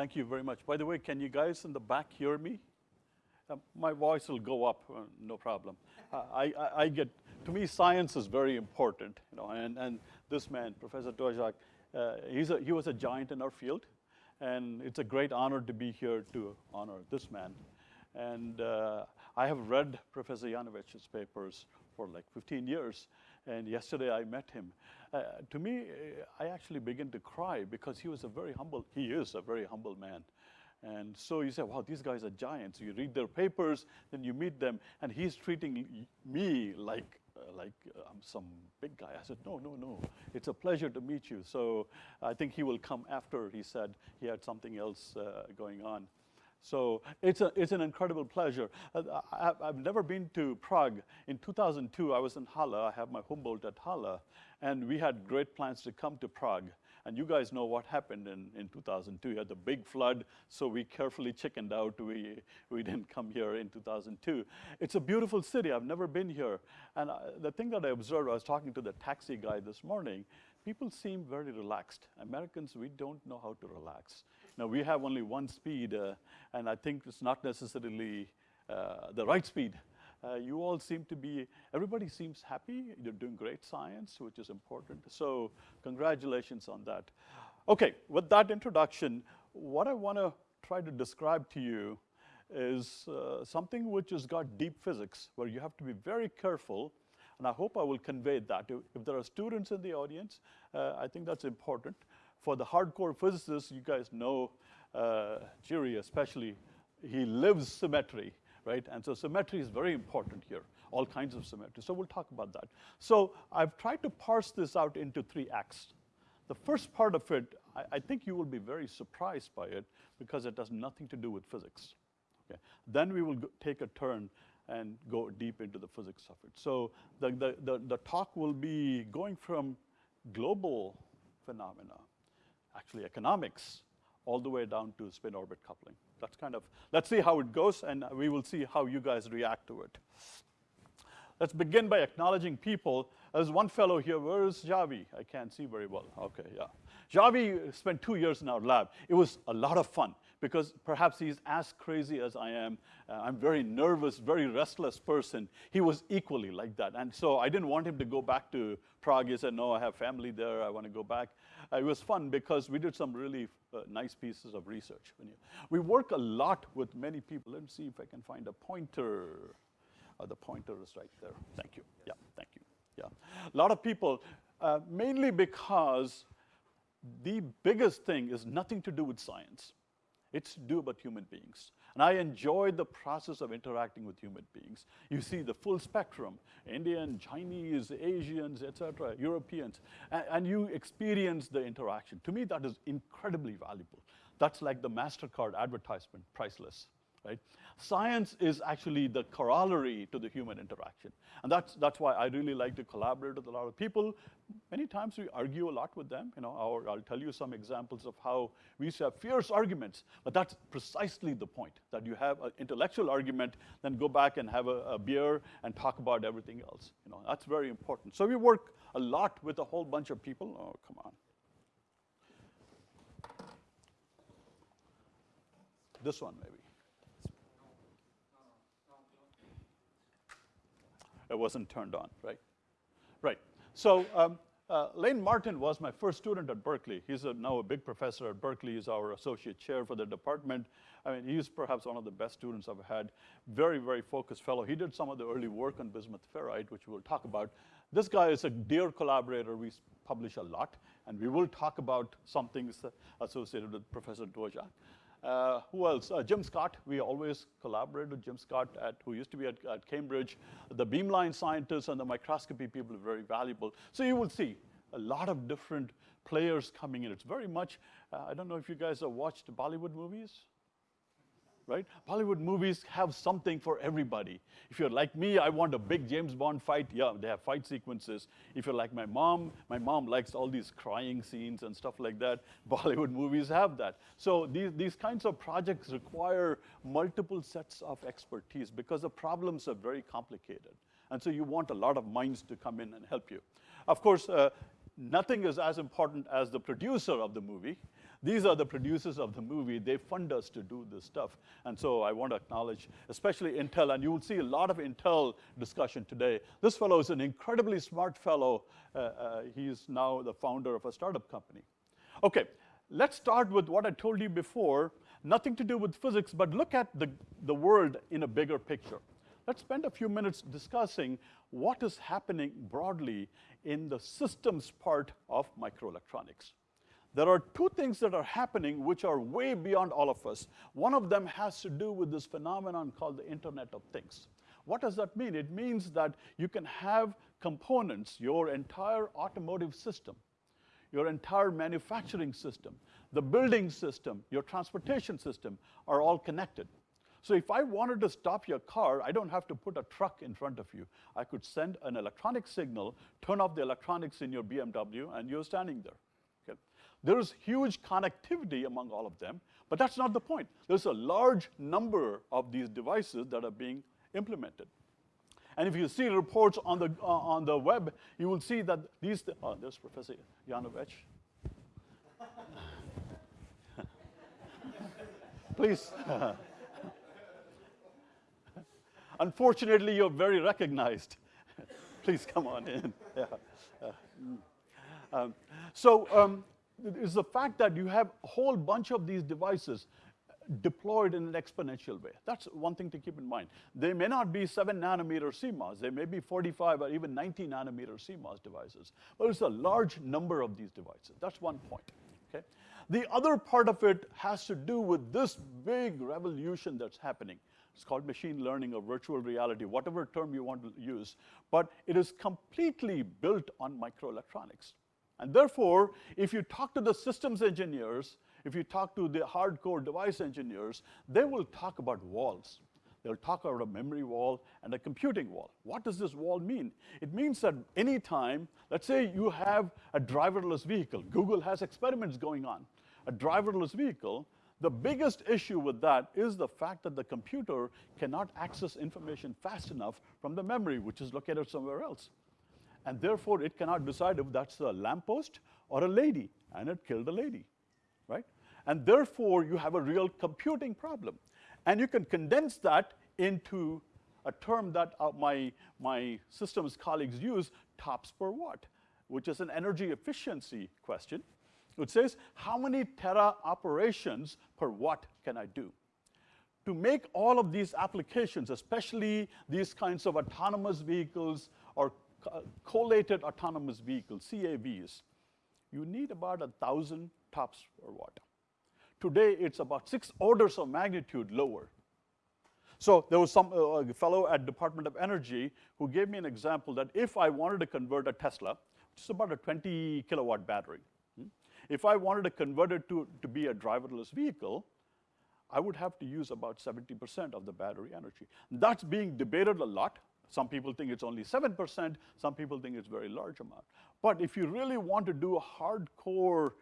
Thank you very much. By the way, can you guys in the back hear me? Uh, my voice will go up, uh, no problem. Uh, I, I, I, get, to me, science is very important, you know, and, and this man, Professor Dvorak, uh, he's a, he was a giant in our field, and it's a great honor to be here to honor this man. And uh, I have read Professor Yanovich's papers for like 15 years, and yesterday I met him. Uh, to me, I actually begin to cry because he was a very humble, he is a very humble man. And so you say, wow, these guys are giants. You read their papers, then you meet them, and he's treating me like, uh, like uh, I'm some big guy. I said, no, no, no. It's a pleasure to meet you. So I think he will come after, he said he had something else uh, going on. So it's, a, it's an incredible pleasure. Uh, I, have never been to Prague. In 2002, I was in Halle. I have my Humboldt at Halle. And we had great plans to come to Prague. And you guys know what happened in, in 2002. You had the big flood, so we carefully chickened out. We, we didn't come here in 2002. It's a beautiful city. I've never been here. And I, the thing that I observed, I was talking to the taxi guy this morning, people seem very relaxed. Americans, we don't know how to relax. Now, we have only one speed, uh, and I think it's not necessarily uh, the right speed. Uh, you all seem to be, everybody seems happy. You're doing great science, which is important. So congratulations on that. Okay, with that introduction, what I want to try to describe to you is uh, something which has got deep physics, where you have to be very careful, and I hope I will convey that. If there are students in the audience, uh, I think that's important. For the hardcore physicists, you guys know uh, especially, he lives symmetry right? And so symmetry is very important here, all kinds of symmetry. So we'll talk about that. So I've tried to parse this out into three acts. The first part of it, I, I think you will be very surprised by it because it has nothing to do with physics. Okay? Then we will go, take a turn and go deep into the physics of it. So the, the, the, the talk will be going from global phenomena, actually economics, all the way down to spin orbit coupling. That's kind of, let's see how it goes and we will see how you guys react to it. Let's begin by acknowledging people. There's one fellow here, where is Javi? I can't see very well, okay, yeah. Javi spent two years in our lab. It was a lot of fun because perhaps he's as crazy as I am. Uh, I'm very nervous, very restless person. He was equally like that. And so I didn't want him to go back to Prague. He said, no, I have family there. I want to go back. Uh, it was fun because we did some really uh, nice pieces of research. We work a lot with many people. Let me see if I can find a pointer. Uh, the pointer is right there. Thank you. Yeah, thank you. Yeah. A lot of people, uh, mainly because the biggest thing is nothing to do with science. It's to do about human beings. And I enjoy the process of interacting with human beings. You see the full spectrum, Indian, Chinese, Asians, etc., Europeans, and, and you experience the interaction. To me, that is incredibly valuable. That's like the MasterCard advertisement, priceless right? Science is actually the corollary to the human interaction. And that's, that's why I really like to collaborate with a lot of people. Many times we argue a lot with them, you know, I'll tell you some examples of how we used to have fierce arguments, but that's precisely the point, that you have an intellectual argument, then go back and have a, a beer and talk about everything else. You know, that's very important. So we work a lot with a whole bunch of people. Oh, come on. This one, maybe. It wasn't turned on, right? Right. So um, uh, Lane Martin was my first student at Berkeley. He's a, now a big professor at Berkeley. He's our associate chair for the department. I mean, he's perhaps one of the best students I've had. Very, very focused fellow. He did some of the early work on bismuth ferrite, which we'll talk about. This guy is a dear collaborator. We publish a lot, and we will talk about some things associated with Professor Dvorak. Uh, who else? Uh, Jim Scott. We always collaborate with Jim Scott, at, who used to be at, at, Cambridge. The beamline scientists and the microscopy people are very valuable. So you will see a lot of different players coming in. It's very much, uh, I don't know if you guys have watched Bollywood movies right? Bollywood movies have something for everybody. If you're like me, I want a big James Bond fight. Yeah, they have fight sequences. If you're like my mom, my mom likes all these crying scenes and stuff like that. Bollywood movies have that. So these, these kinds of projects require multiple sets of expertise because the problems are very complicated. And so you want a lot of minds to come in and help you. Of course, uh, nothing is as important as the producer of the movie. These are the producers of the movie. They fund us to do this stuff. And so I want to acknowledge, especially Intel, and you will see a lot of Intel discussion today. This fellow is an incredibly smart fellow. Uh, uh, he's now the founder of a startup company. Okay, let's start with what I told you before. Nothing to do with physics, but look at the, the world in a bigger picture. Let's spend a few minutes discussing what is happening broadly in the systems part of microelectronics. There are two things that are happening which are way beyond all of us. One of them has to do with this phenomenon called the Internet of Things. What does that mean? It means that you can have components, your entire automotive system, your entire manufacturing system, the building system, your transportation system are all connected. So if I wanted to stop your car, I don't have to put a truck in front of you. I could send an electronic signal, turn off the electronics in your BMW, and you're standing there. Okay. There's huge connectivity among all of them, but that's not the point. There's a large number of these devices that are being implemented. And if you see reports on the, uh, on the web, you will see that these, oh, there's Professor Yanovich. Please. Unfortunately, you're very recognized. Please come on in. Yeah. Uh, um, so um, it's the fact that you have a whole bunch of these devices deployed in an exponential way. That's one thing to keep in mind. They may not be 7 nanometer CMOS. They may be 45 or even 90 nanometer CMOS devices. But it's a large number of these devices. That's one point. Okay? The other part of it has to do with this big revolution that's happening. It's called machine learning or virtual reality, whatever term you want to use. But it is completely built on microelectronics. And therefore, if you talk to the systems engineers, if you talk to the hardcore device engineers, they will talk about walls. They'll talk about a memory wall and a computing wall. What does this wall mean? It means that any time, let's say you have a driverless vehicle. Google has experiments going on. A driverless vehicle, the biggest issue with that is the fact that the computer cannot access information fast enough from the memory, which is located somewhere else. And therefore, it cannot decide if that's a lamppost or a lady, and it killed a lady, right? And therefore, you have a real computing problem. And you can condense that into a term that uh, my, my systems colleagues use, TOPS per watt, which is an energy efficiency question. It says, how many tera operations per watt can I do? To make all of these applications, especially these kinds of autonomous vehicles or collated autonomous vehicles, CAVs, you need about a 1,000 TOPS per watt. Today, it's about six orders of magnitude lower. So there was some uh, fellow at Department of Energy who gave me an example that if I wanted to convert a Tesla, which is about a 20 kilowatt battery, hmm, if I wanted to convert it to, to be a driverless vehicle, I would have to use about 70% of the battery energy. That's being debated a lot. Some people think it's only 7%, some people think it's a very large amount. But if you really want to do a hardcore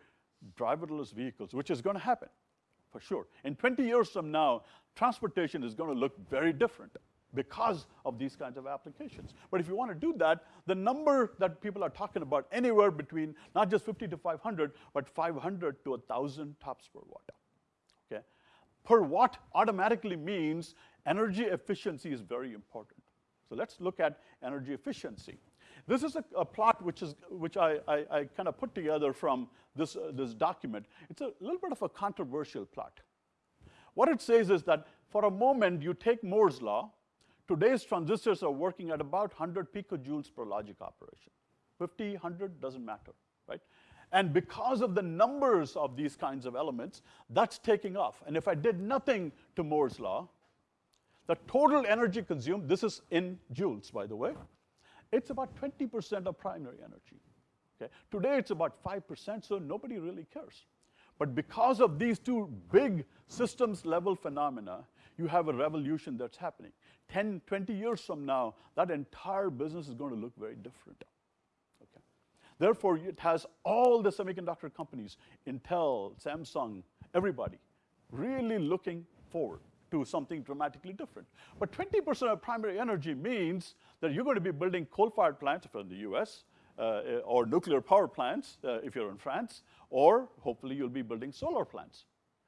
driverless vehicles, which is going to happen for sure. In 20 years from now, transportation is going to look very different because of these kinds of applications. But if you want to do that, the number that people are talking about anywhere between not just 50 to 500, but 500 to 1,000 tops per watt. Okay? Per watt automatically means energy efficiency is very important. So let's look at energy efficiency. This is a, a plot which, is, which I, I, I kind of put together from this, uh, this document. It's a little bit of a controversial plot. What it says is that for a moment, you take Moore's law. Today's transistors are working at about 100 picojoules per logic operation. 50, 100, doesn't matter, right? And because of the numbers of these kinds of elements, that's taking off. And if I did nothing to Moore's law, the total energy consumed, this is in joules, by the way, it's about 20% of primary energy. Okay? Today it's about 5%, so nobody really cares. But because of these two big systems level phenomena, you have a revolution that's happening. 10, 20 years from now, that entire business is going to look very different. Okay? Therefore, it has all the semiconductor companies, Intel, Samsung, everybody, really looking forward to something dramatically different. But 20% of primary energy means that you're going to be building coal-fired plants if you're in the US, uh, or nuclear power plants uh, if you're in France, or hopefully you'll be building solar plants.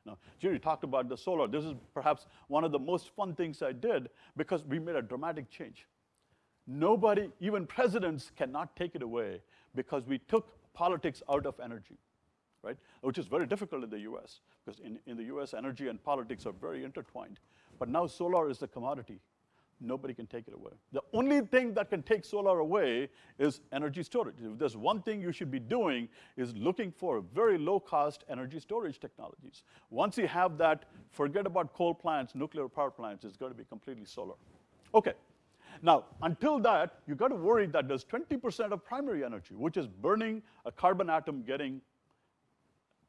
Now, Jerry talked about the solar. This is perhaps one of the most fun things I did because we made a dramatic change. Nobody, even presidents, cannot take it away because we took politics out of energy, right? Which is very difficult in the US because in, in the US, energy and politics are very intertwined. But now solar is the commodity. Nobody can take it away. The only thing that can take solar away is energy storage. If there's one thing you should be doing is looking for very low cost energy storage technologies. Once you have that, forget about coal plants, nuclear power plants, it's going to be completely solar. Okay. Now, until that, you got to worry that there's 20% of primary energy, which is burning a carbon atom getting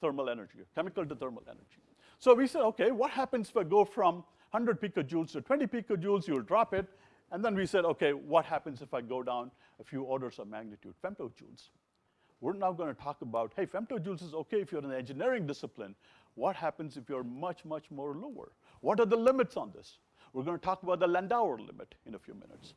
thermal energy, chemical to thermal energy. So we said, okay, what happens if I go from 100 picojoules to 20 picojoules, you'll drop it. And then we said, okay, what happens if I go down a few orders of magnitude, femtojoules? We're now going to talk about, hey, femtojoules is okay if you're in the engineering discipline. What happens if you're much, much more lower? What are the limits on this? We're going to talk about the Landauer limit in a few minutes.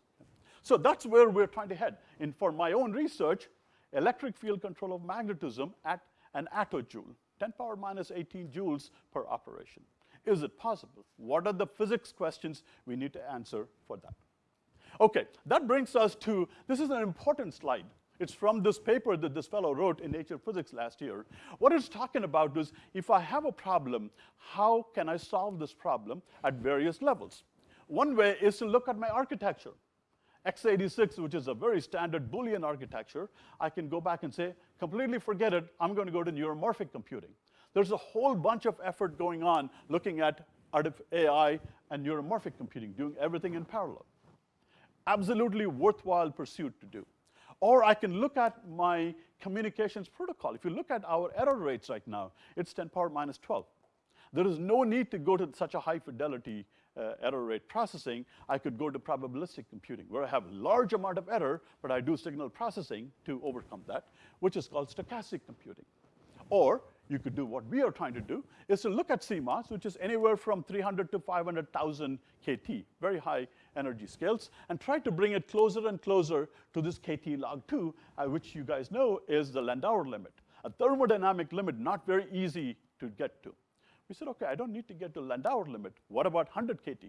So that's where we're trying to head. And for my own research, electric field control of magnetism at an attojoule, 10 power minus 18 joules per operation. Is it possible? What are the physics questions we need to answer for that? Okay, that brings us to, this is an important slide. It's from this paper that this fellow wrote in Nature Physics last year. What it's talking about is, if I have a problem, how can I solve this problem at various levels? One way is to look at my architecture. X86, which is a very standard Boolean architecture, I can go back and say, completely forget it, I'm going to go to neuromorphic computing. There's a whole bunch of effort going on looking at AI and neuromorphic computing, doing everything in parallel. Absolutely worthwhile pursuit to do. Or I can look at my communications protocol. If you look at our error rates right now, it's 10 power minus 12. There is no need to go to such a high fidelity uh, error rate processing. I could go to probabilistic computing, where I have a large amount of error, but I do signal processing to overcome that, which is called stochastic computing. Or you could do what we are trying to do, is to look at CMOS, which is anywhere from 300 to 500,000 KT, very high energy scales, and try to bring it closer and closer to this KT log 2, uh, which you guys know is the Landauer limit, a thermodynamic limit not very easy to get to. We said, okay, I don't need to get to Landauer limit. What about 100 KT?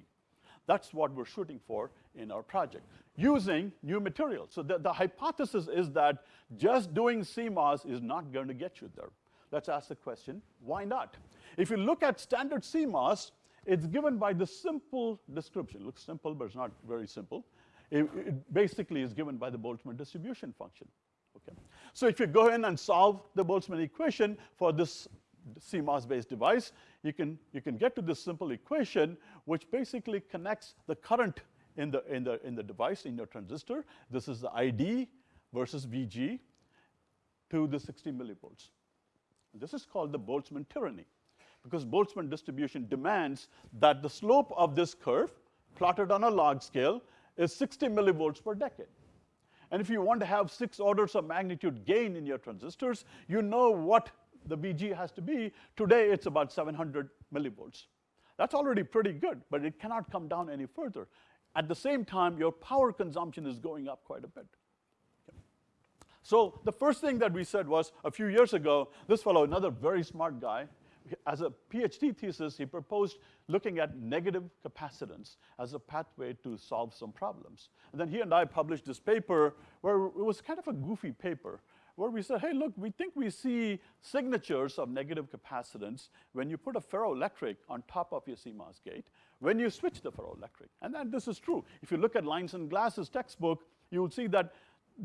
That's what we're shooting for in our project, using new materials. So the, the hypothesis is that just doing CMOS is not going to get you there let's ask the question, why not? If you look at standard CMOS, it's given by the simple description. It looks simple, but it's not very simple. It, it basically is given by the Boltzmann distribution function. Okay. So if you go in and solve the Boltzmann equation for this CMOS-based device, you can, you can get to this simple equation, which basically connects the current in the, in, the, in the device, in your transistor. This is the ID versus VG to the 60 millivolts. This is called the Boltzmann tyranny because Boltzmann distribution demands that the slope of this curve plotted on a log scale is 60 millivolts per decade. And if you want to have six orders of magnitude gain in your transistors, you know what the VG has to be. Today, it's about 700 millivolts. That's already pretty good, but it cannot come down any further. At the same time, your power consumption is going up quite a bit. So the first thing that we said was a few years ago, this fellow, another very smart guy, as a PhD thesis, he proposed looking at negative capacitance as a pathway to solve some problems. And then he and I published this paper where it was kind of a goofy paper where we said, hey, look, we think we see signatures of negative capacitance when you put a ferroelectric on top of your CMOS gate, when you switch the ferroelectric. And then this is true. If you look at Lines and Glass's textbook, you will see that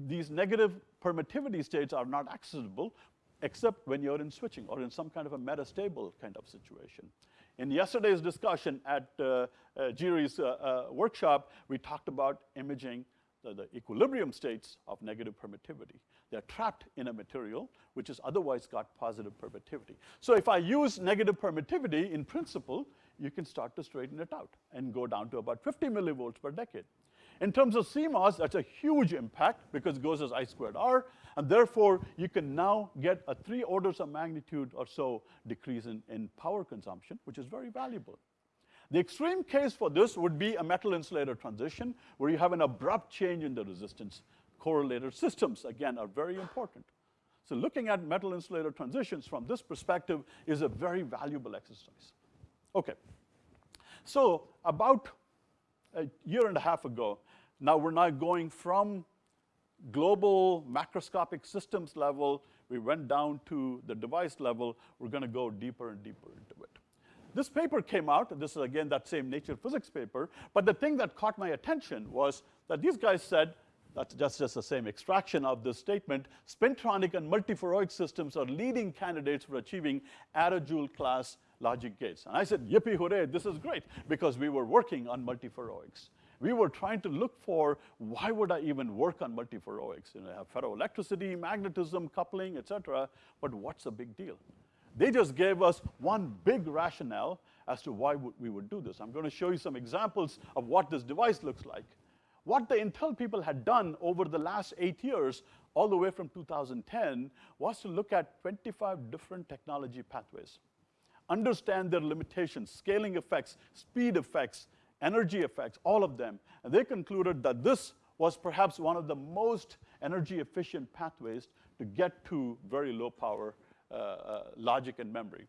these negative permittivity states are not accessible except when you're in switching or in some kind of a metastable kind of situation. In yesterday's discussion at uh, uh, Jiri's uh, uh, workshop, we talked about imaging the, the, equilibrium states of negative permittivity. They're trapped in a material which has otherwise got positive permittivity. So if I use negative permittivity, in principle, you can start to straighten it out and go down to about 50 millivolts per decade. In terms of CMOS, that's a huge impact because it goes as I squared R, and therefore you can now get a three orders of magnitude or so decrease in, in power consumption, which is very valuable. The extreme case for this would be a metal insulator transition, where you have an abrupt change in the resistance, correlated systems, again, are very important. So looking at metal insulator transitions from this perspective is a very valuable exercise. Okay. So about a year and a half ago, now we're now going from global macroscopic systems level, we went down to the device level, we're gonna go deeper and deeper into it. This paper came out, this is again that same Nature Physics paper, but the thing that caught my attention was that these guys said, that's just, just the same extraction of this statement, spintronic and multiferroic systems are leading candidates for achieving attojoule class logic gates. And I said, yippee hooray, this is great, because we were working on multiferroics. We were trying to look for why would I even work on multiferroics? You know, I have ferroelectricity, magnetism, coupling, et cetera, but what's the big deal? They just gave us one big rationale as to why we would do this. I'm going to show you some examples of what this device looks like. What the Intel people had done over the last eight years, all the way from 2010, was to look at 25 different technology pathways, understand their limitations, scaling effects, speed effects, energy effects, all of them. And they concluded that this was perhaps one of the most energy efficient pathways to get to very low power logic and memory.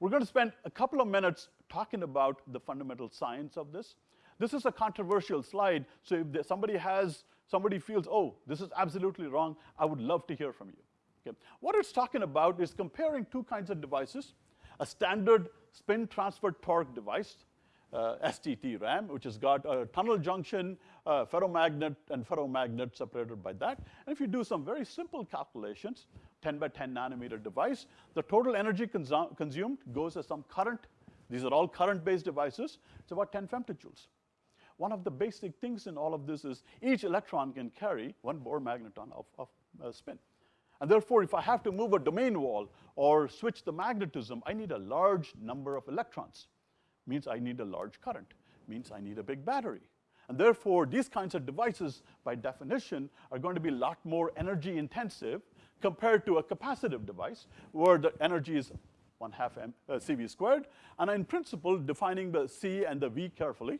We're going to spend a couple of minutes talking about the fundamental science of this. This is a controversial slide, so if somebody has, somebody feels, oh, this is absolutely wrong, I would love to hear from you. Okay. What it's talking about is comparing two kinds of devices, a standard spin transfer torque device, uh, STT RAM, which has got a tunnel junction, uh, ferromagnet, and ferromagnet separated by that. And if you do some very simple calculations, 10 by 10 nanometer device, the total energy consumed goes as some current. These are all current-based devices. It's about 10 femtojoules. One of the basic things in all of this is each electron can carry one Bohr magneton of, of uh, spin. And therefore, if I have to move a domain wall or switch the magnetism, I need a large number of electrons. Means I need a large current. Means I need a big battery. And therefore, these kinds of devices, by definition, are going to be a lot more energy intensive compared to a capacitive device, where the energy is 1 half m, uh, CV squared. And in principle, defining the C and the V carefully,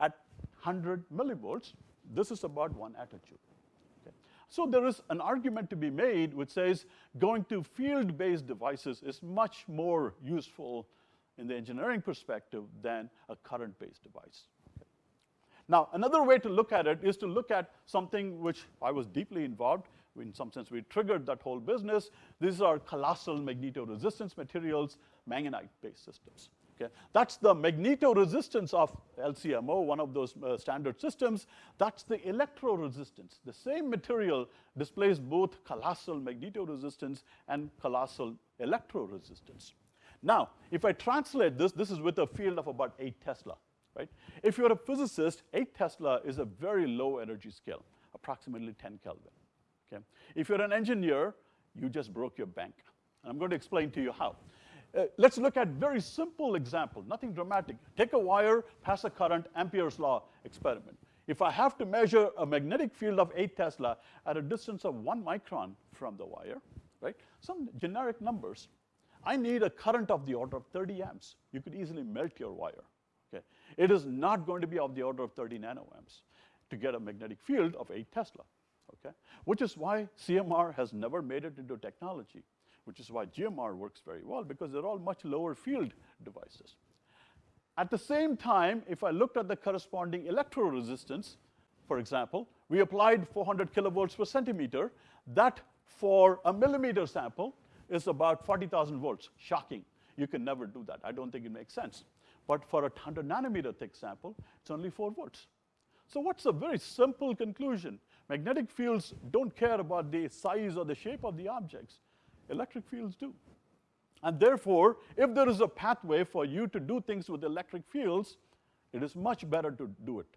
at 100 millivolts, this is about one attojoule. Okay. So there is an argument to be made which says going to field-based devices is much more useful in the engineering perspective than a current-based device. Okay. Now, another way to look at it is to look at something which I was deeply involved in some sense, we triggered that whole business. These are colossal magnetoresistance materials, manganite-based systems. Okay? That's the magnetoresistance of LCMO, one of those uh, standard systems. That's the electroresistance. The same material displays both colossal magnetoresistance and colossal electroresistance. Now, if I translate this, this is with a field of about 8 Tesla. Right? If you're a physicist, 8 Tesla is a very low energy scale, approximately 10 Kelvin. Okay? If you're an engineer, you just broke your bank. And I'm going to explain to you how. Uh, let's look at very simple example, nothing dramatic. Take a wire, pass a current, Ampere's law experiment. If I have to measure a magnetic field of 8 Tesla at a distance of 1 micron from the wire, right? Some generic numbers. I need a current of the order of 30 amps. You could easily melt your wire. Okay? It is not going to be of the order of 30 nanoamps to get a magnetic field of 8 Tesla. Okay? Which is why CMR has never made it into technology which is why GMR works very well because they're all much lower field devices. At the same time, if I looked at the corresponding electroresistance, for example, we applied 400 kilovolts per centimeter. That for a millimeter sample is about 40,000 volts. Shocking. You can never do that. I don't think it makes sense. But for a 100 nanometer thick sample, it's only 4 volts. So what's a very simple conclusion? Magnetic fields don't care about the size or the shape of the objects. Electric fields do. And therefore, if there is a pathway for you to do things with electric fields, it is much better to do it.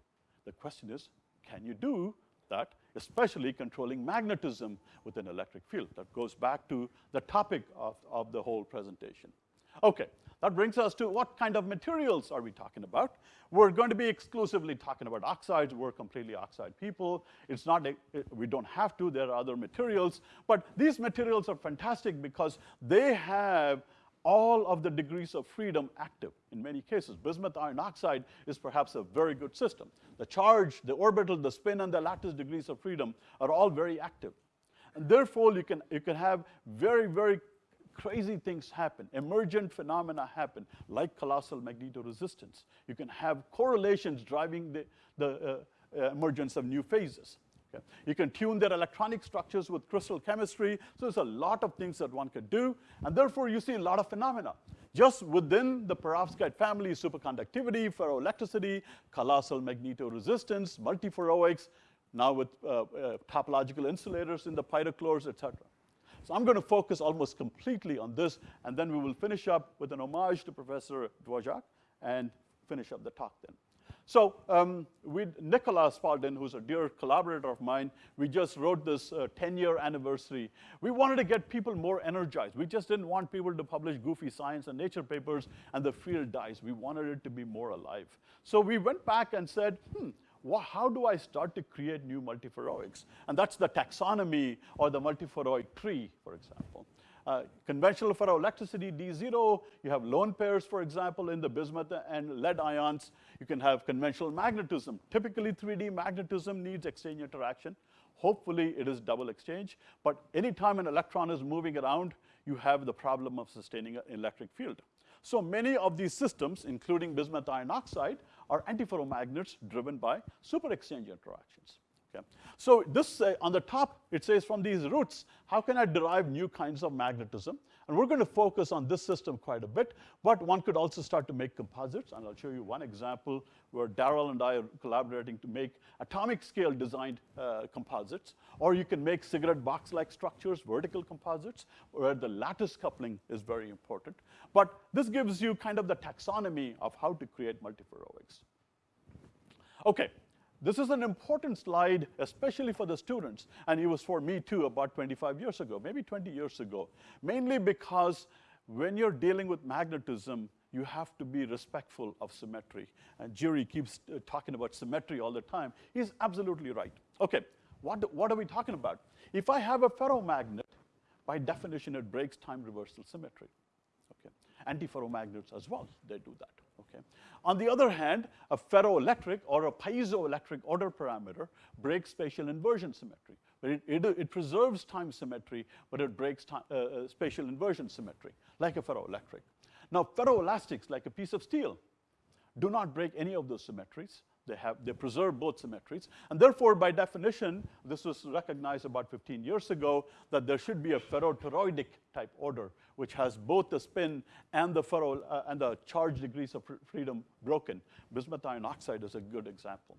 The question is, can you do that, especially controlling magnetism with an electric field? That goes back to the topic of, of the whole presentation. Okay, that brings us to what kind of materials are we talking about? We're going to be exclusively talking about oxides. We're completely oxide people. It's not, a, we don't have to, there are other materials. But these materials are fantastic because they have all of the degrees of freedom active in many cases. Bismuth iron oxide is perhaps a very good system. The charge, the orbital, the spin, and the lattice degrees of freedom are all very active. And therefore, you can, you can have very, very crazy things happen, emergent phenomena happen, like colossal magnetoresistance. You can have correlations driving the, the uh, uh, emergence of new phases. Okay. You can tune their electronic structures with crystal chemistry. So there's a lot of things that one could do. And therefore, you see a lot of phenomena. Just within the perovskite family, superconductivity, ferroelectricity, colossal magnetoresistance, multiferroics, now with uh, uh, topological insulators in the pyrochlores, et cetera. So I'm going to focus almost completely on this, and then we will finish up with an homage to Professor Dvorak and finish up the talk then. So um, with Nicola Spaldin, who's a dear collaborator of mine, we just wrote this 10-year uh, anniversary. We wanted to get people more energized. We just didn't want people to publish goofy science and nature papers and the field dies. We wanted it to be more alive. So we went back and said, hmm, how do I start to create new multiferroics? And that's the taxonomy or the multiferroic tree, for example. Uh, conventional ferroelectricity, D0, you have lone pairs, for example, in the bismuth and lead ions. You can have conventional magnetism. Typically, 3D magnetism needs exchange interaction. Hopefully, it is double exchange. But anytime an electron is moving around, you have the problem of sustaining an electric field. So many of these systems, including bismuth iron oxide, are antiferromagnets driven by super exchange interactions. Okay. So this, uh, on the top, it says from these roots, how can I derive new kinds of magnetism? And we're going to focus on this system quite a bit, but one could also start to make composites, and I'll show you one example where Daryl and I are collaborating to make atomic scale designed uh, composites, or you can make cigarette box-like structures, vertical composites, where the lattice coupling is very important. But this gives you kind of the taxonomy of how to create multiferroics. Okay, this is an important slide, especially for the students, and it was for me too about 25 years ago, maybe 20 years ago, mainly because when you're dealing with magnetism, you have to be respectful of symmetry. And Jerry keeps uh, talking about symmetry all the time. He's absolutely right. Okay, what, what are we talking about? If I have a ferromagnet, by definition, it breaks time reversal symmetry. Okay, antiferromagnets as well, they do that. Okay. On the other hand, a ferroelectric or a piezoelectric order parameter breaks spatial inversion symmetry. It, it, it preserves time symmetry, but it breaks time, uh, uh, spatial inversion symmetry, like a ferroelectric. Now, ferroelastics, like a piece of steel, do not break any of those symmetries. They, have, they preserve both symmetries. And therefore, by definition, this was recognized about 15 years ago, that there should be a ferrotoroidic type order, which has both the spin and the ferro uh, and the charge degrees of freedom broken. Bismuth iron oxide is a good example.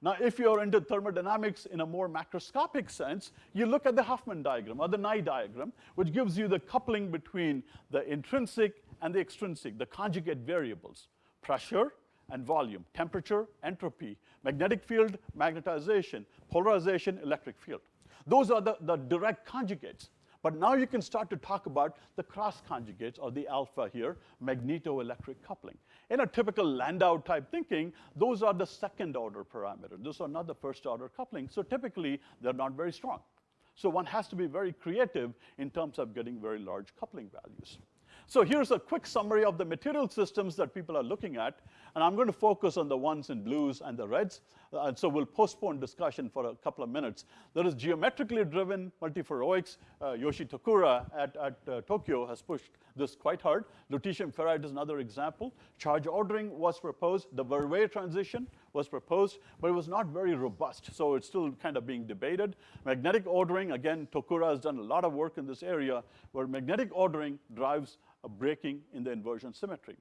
Now, if you're into thermodynamics in a more macroscopic sense, you look at the Heckmann diagram or the Nye diagram, which gives you the coupling between the intrinsic and the extrinsic, the conjugate variables, pressure, and volume, temperature, entropy, magnetic field, magnetization, polarization, electric field. Those are the, the direct conjugates. But now you can start to talk about the cross conjugates or the alpha here, magnetoelectric coupling. In a typical Landau type thinking, those are the second order parameters. Those are not the first order coupling. So typically, they're not very strong. So one has to be very creative in terms of getting very large coupling values. So here's a quick summary of the material systems that people are looking at, and I'm going to focus on the ones in blues and the reds, and so we'll postpone discussion for a couple of minutes. There is geometrically driven multiferroics. Uh, Yoshi Tokura at, at uh, Tokyo has pushed this quite hard. Lutetium ferrite is another example. Charge ordering was proposed. The Verwey transition was proposed, but it was not very robust, so it's still kind of being debated. Magnetic ordering, again, Tokura has done a lot of work in this area, where magnetic ordering drives a breaking in the inversion symmetry.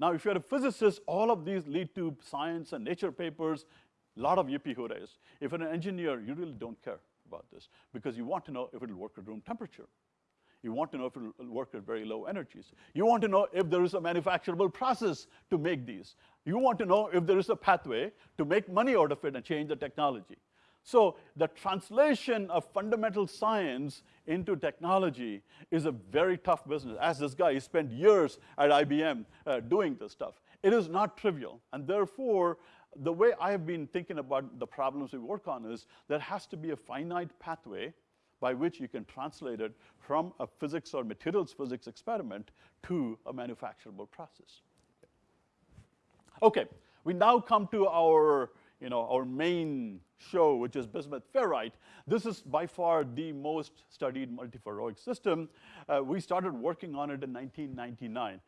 Now, if you're a physicist, all of these lead to science and nature papers, a lot of yippee hoorays. If you're an engineer, you really don't care about this because you want to know if it'll work at room temperature. You want to know if it'll work at very low energies. You want to know if there is a manufacturable process to make these. You want to know if there is a pathway to make money out of it and change the technology. So the translation of fundamental science into technology is a very tough business. As this guy, he spent years at IBM uh, doing this stuff. It is not trivial, and therefore, the way I have been thinking about the problems we work on is there has to be a finite pathway by which you can translate it from a physics or materials physics experiment to a manufacturable process. Okay, we now come to our, you know, our main show, which is bismuth ferrite. This is by far the most studied multiferroic system. Uh, we started working on it in 1999,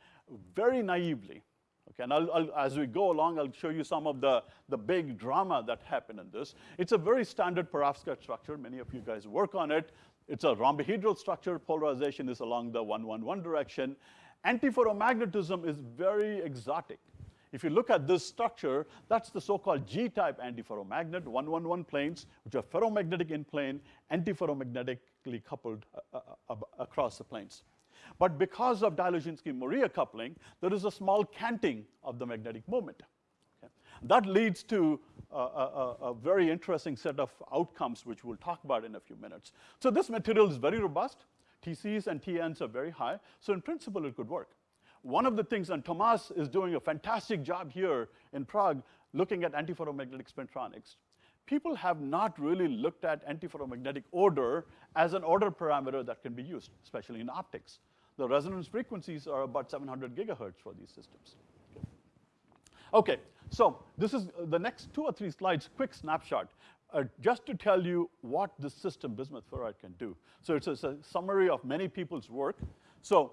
very naively. Okay, and I'll, I'll, as we go along, I'll show you some of the, the big drama that happened in this. It's a very standard perovskite structure. Many of you guys work on it. It's a rhombohedral structure. Polarization is along the 111 direction. Antiferromagnetism is very exotic. If you look at this structure, that's the so-called G-type antiferromagnet, 111 planes, which are ferromagnetic in plane, antiferromagnetically coupled uh, uh, uh, across the planes. But because of Dzyaloshinski-Moriya coupling, there is a small canting of the magnetic moment. Okay? That leads to a, a, a, very interesting set of outcomes, which we'll talk about in a few minutes. So this material is very robust. TCs and TNs are very high. So in principle, it could work. One of the things, and Tomas is doing a fantastic job here in Prague, looking at antiferromagnetic spintronics. People have not really looked at antiferromagnetic order as an order parameter that can be used, especially in optics. The resonance frequencies are about 700 gigahertz for these systems. Okay, so this is the next two or three slides, quick snapshot, uh, just to tell you what this system bismuth ferrite can do. So it's a, it's a summary of many people's work. So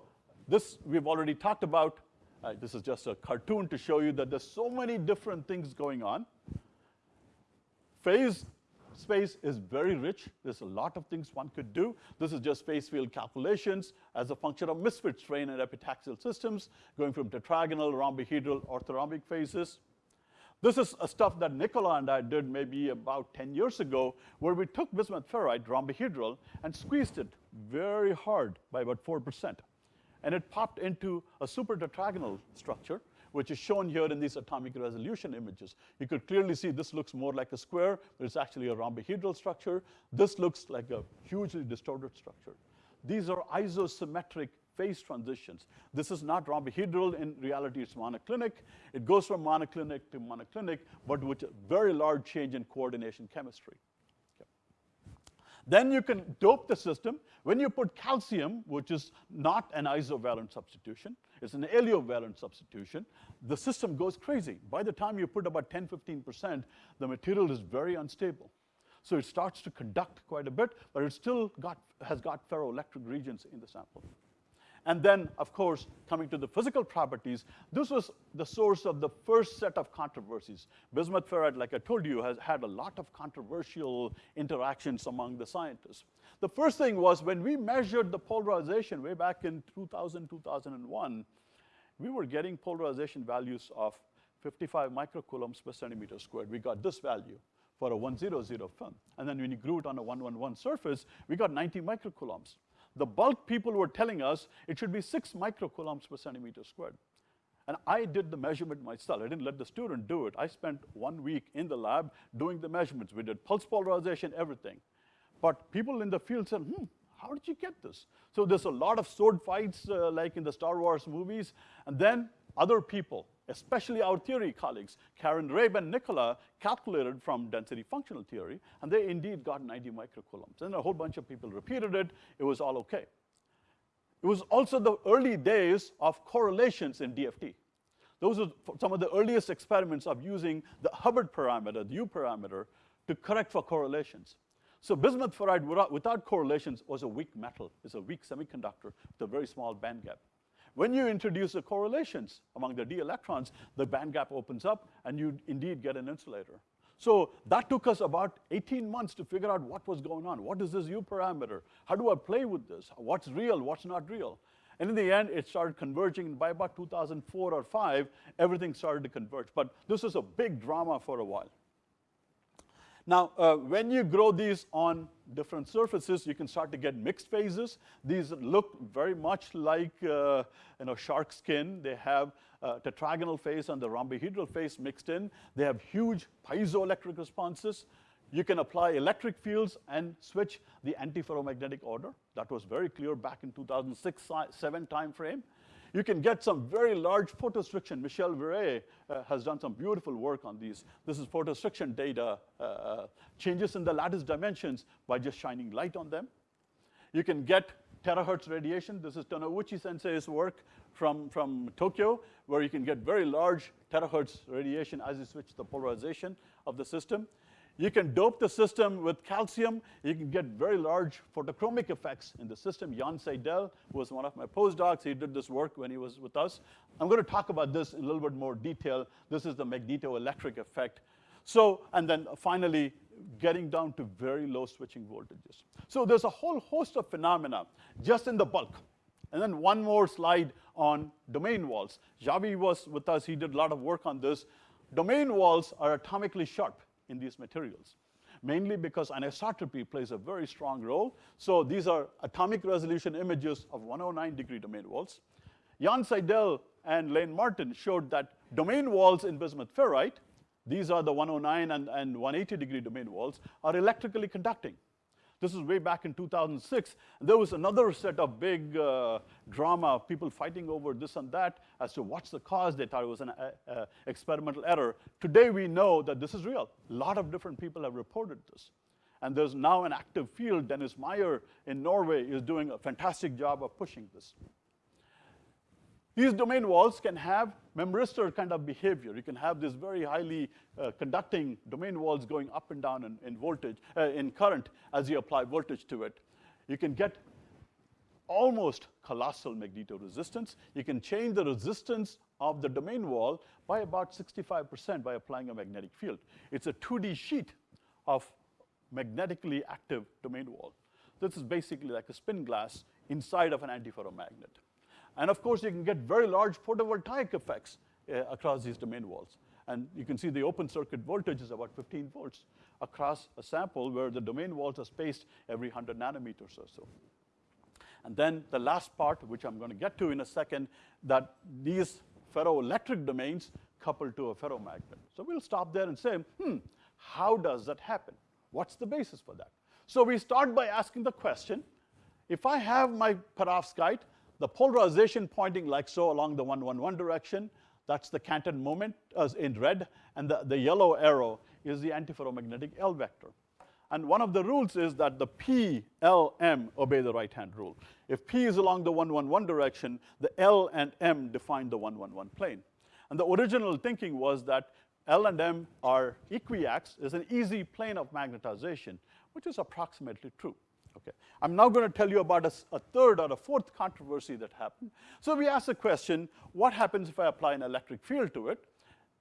this we've already talked about. Uh, this is just a cartoon to show you that there's so many different things going on. Phase space is very rich. There's a lot of things one could do. This is just phase field calculations as a function of misfit strain and epitaxial systems, going from tetragonal, rhombohedral, orthorhombic phases. This is a stuff that Nicola and I did maybe about 10 years ago, where we took bismuth ferrite, rhombohedral, and squeezed it very hard by about 4% and it popped into a super tetragonal structure, which is shown here in these atomic resolution images. You could clearly see this looks more like a square, but it's actually a rhombohedral structure. This looks like a hugely distorted structure. These are isosymmetric phase transitions. This is not rhombohedral. In reality, it's monoclinic. It goes from monoclinic to monoclinic, but with a very large change in coordination chemistry. Then you can dope the system. When you put calcium, which is not an isovalent substitution, it's an aliovalent substitution, the system goes crazy. By the time you put about 10, 15%, the material is very unstable. So it starts to conduct quite a bit, but it still got, has got ferroelectric regions in the sample. And then, of course, coming to the physical properties, this was the source of the first set of controversies. Bismuth ferrite, like I told you, has had a lot of controversial interactions among the scientists. The first thing was when we measured the polarization way back in 2000, 2001, we were getting polarization values of 55 microcoulombs per centimeter squared. We got this value for a 100 film. And then when you grew it on a 111 surface, we got 90 microcoulombs. The bulk people were telling us it should be six microcoulombs per centimeter squared. And I did the measurement myself. I didn't let the student do it. I spent one week in the lab doing the measurements. We did pulse polarization, everything. But people in the field said, hmm, how did you get this? So there's a lot of sword fights uh, like in the Star Wars movies. And then other people especially our theory colleagues, Karen Rabe and Nicola, calculated from density functional theory, and they indeed got 90 microcoulombs. And a whole bunch of people repeated it. It was all okay. It was also the early days of correlations in DFT. Those are some of the earliest experiments of using the Hubbard parameter, the U parameter, to correct for correlations. So bismuth ferrite without, correlations was a weak metal. It's a weak semiconductor with a very small band gap. When you introduce the correlations among the d electrons, the band gap opens up and you indeed get an insulator. So that took us about 18 months to figure out what was going on. What is this U parameter? How do I play with this? What's real, what's not real? And in the end, it started converging. By about 2004 or 5, everything started to converge. But this was a big drama for a while. Now, uh, when you grow these on different surfaces, you can start to get mixed phases. These look very much like uh, you know, shark skin. They have uh, tetragonal phase and the rhombohedral phase mixed in. They have huge piezoelectric responses. You can apply electric fields and switch the antiferromagnetic order. That was very clear back in 2006-7 timeframe. You can get some very large photostriction. Michel Viret uh, has done some beautiful work on these. This is photostriction data, uh, uh, changes in the lattice dimensions by just shining light on them. You can get terahertz radiation. This is Tonouchi sensei's work from, from Tokyo, where you can get very large terahertz radiation as you switch the polarization of the system. You can dope the system with calcium. You can get very large photochromic effects in the system. Jan Seidel was one of my postdocs. He did this work when he was with us. I'm going to talk about this in a little bit more detail. This is the magnetoelectric effect. So, and then finally, getting down to very low switching voltages. So there's a whole host of phenomena just in the bulk. And then one more slide on domain walls. Javi was with us. He did a lot of work on this. Domain walls are atomically sharp in these materials, mainly because anisotropy plays a very strong role. So these are atomic resolution images of 109 degree domain walls. Jan Seidel and Lane Martin showed that domain walls in bismuth ferrite, these are the 109 and, and 180 degree domain walls, are electrically conducting. This is way back in 2006. There was another set of big uh, drama, people fighting over this and that as to what's the cause. They thought it was an uh, uh, experimental error. Today we know that this is real. A lot of different people have reported this. And there's now an active field. Dennis Meier in Norway is doing a fantastic job of pushing this. These domain walls can have memristor kind of behavior. You can have this very highly uh, conducting domain walls going up and down in, in voltage, uh, in current as you apply voltage to it. You can get almost colossal magnetoresistance. You can change the resistance of the domain wall by about 65% by applying a magnetic field. It's a 2D sheet of magnetically active domain wall. This is basically like a spin glass inside of an antiferromagnet. And of course, you can get very large photovoltaic effects uh, across these domain walls. And you can see the open circuit voltage is about 15 volts across a sample where the domain walls are spaced every 100 nanometers or so. And then the last part, which I'm going to get to in a second, that these ferroelectric domains couple to a ferromagnet. So we'll stop there and say, hmm, how does that happen? What's the basis for that? So we start by asking the question, if I have my perovskite the polarization pointing like so along the 111 direction, that's the canted moment as in red, and the, the yellow arrow is the antiferromagnetic L vector. And one of the rules is that the P, L, M obey the right-hand rule. If P is along the 111 direction, the L and M define the 111 plane. And the original thinking was that L and M are equiax, is an easy plane of magnetization, which is approximately true. Okay. I'm now going to tell you about a, a, third or a fourth controversy that happened. So we asked the question, what happens if I apply an electric field to it?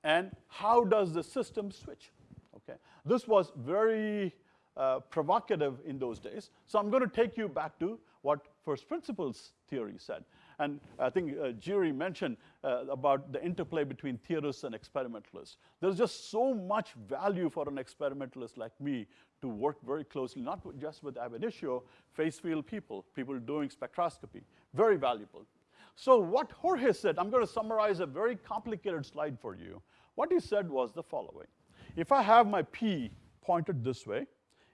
And how does the system switch? Okay. This was very uh, provocative in those days. So I'm going to take you back to what first principles theory said. And I think uh, Jiri mentioned uh, about the interplay between theorists and experimentalists. There's just so much value for an experimentalist like me to work very closely, not just with ab initio, phase field people, people doing spectroscopy, very valuable. So what Jorge said, I'm going to summarize a very complicated slide for you. What he said was the following. If I have my P pointed this way,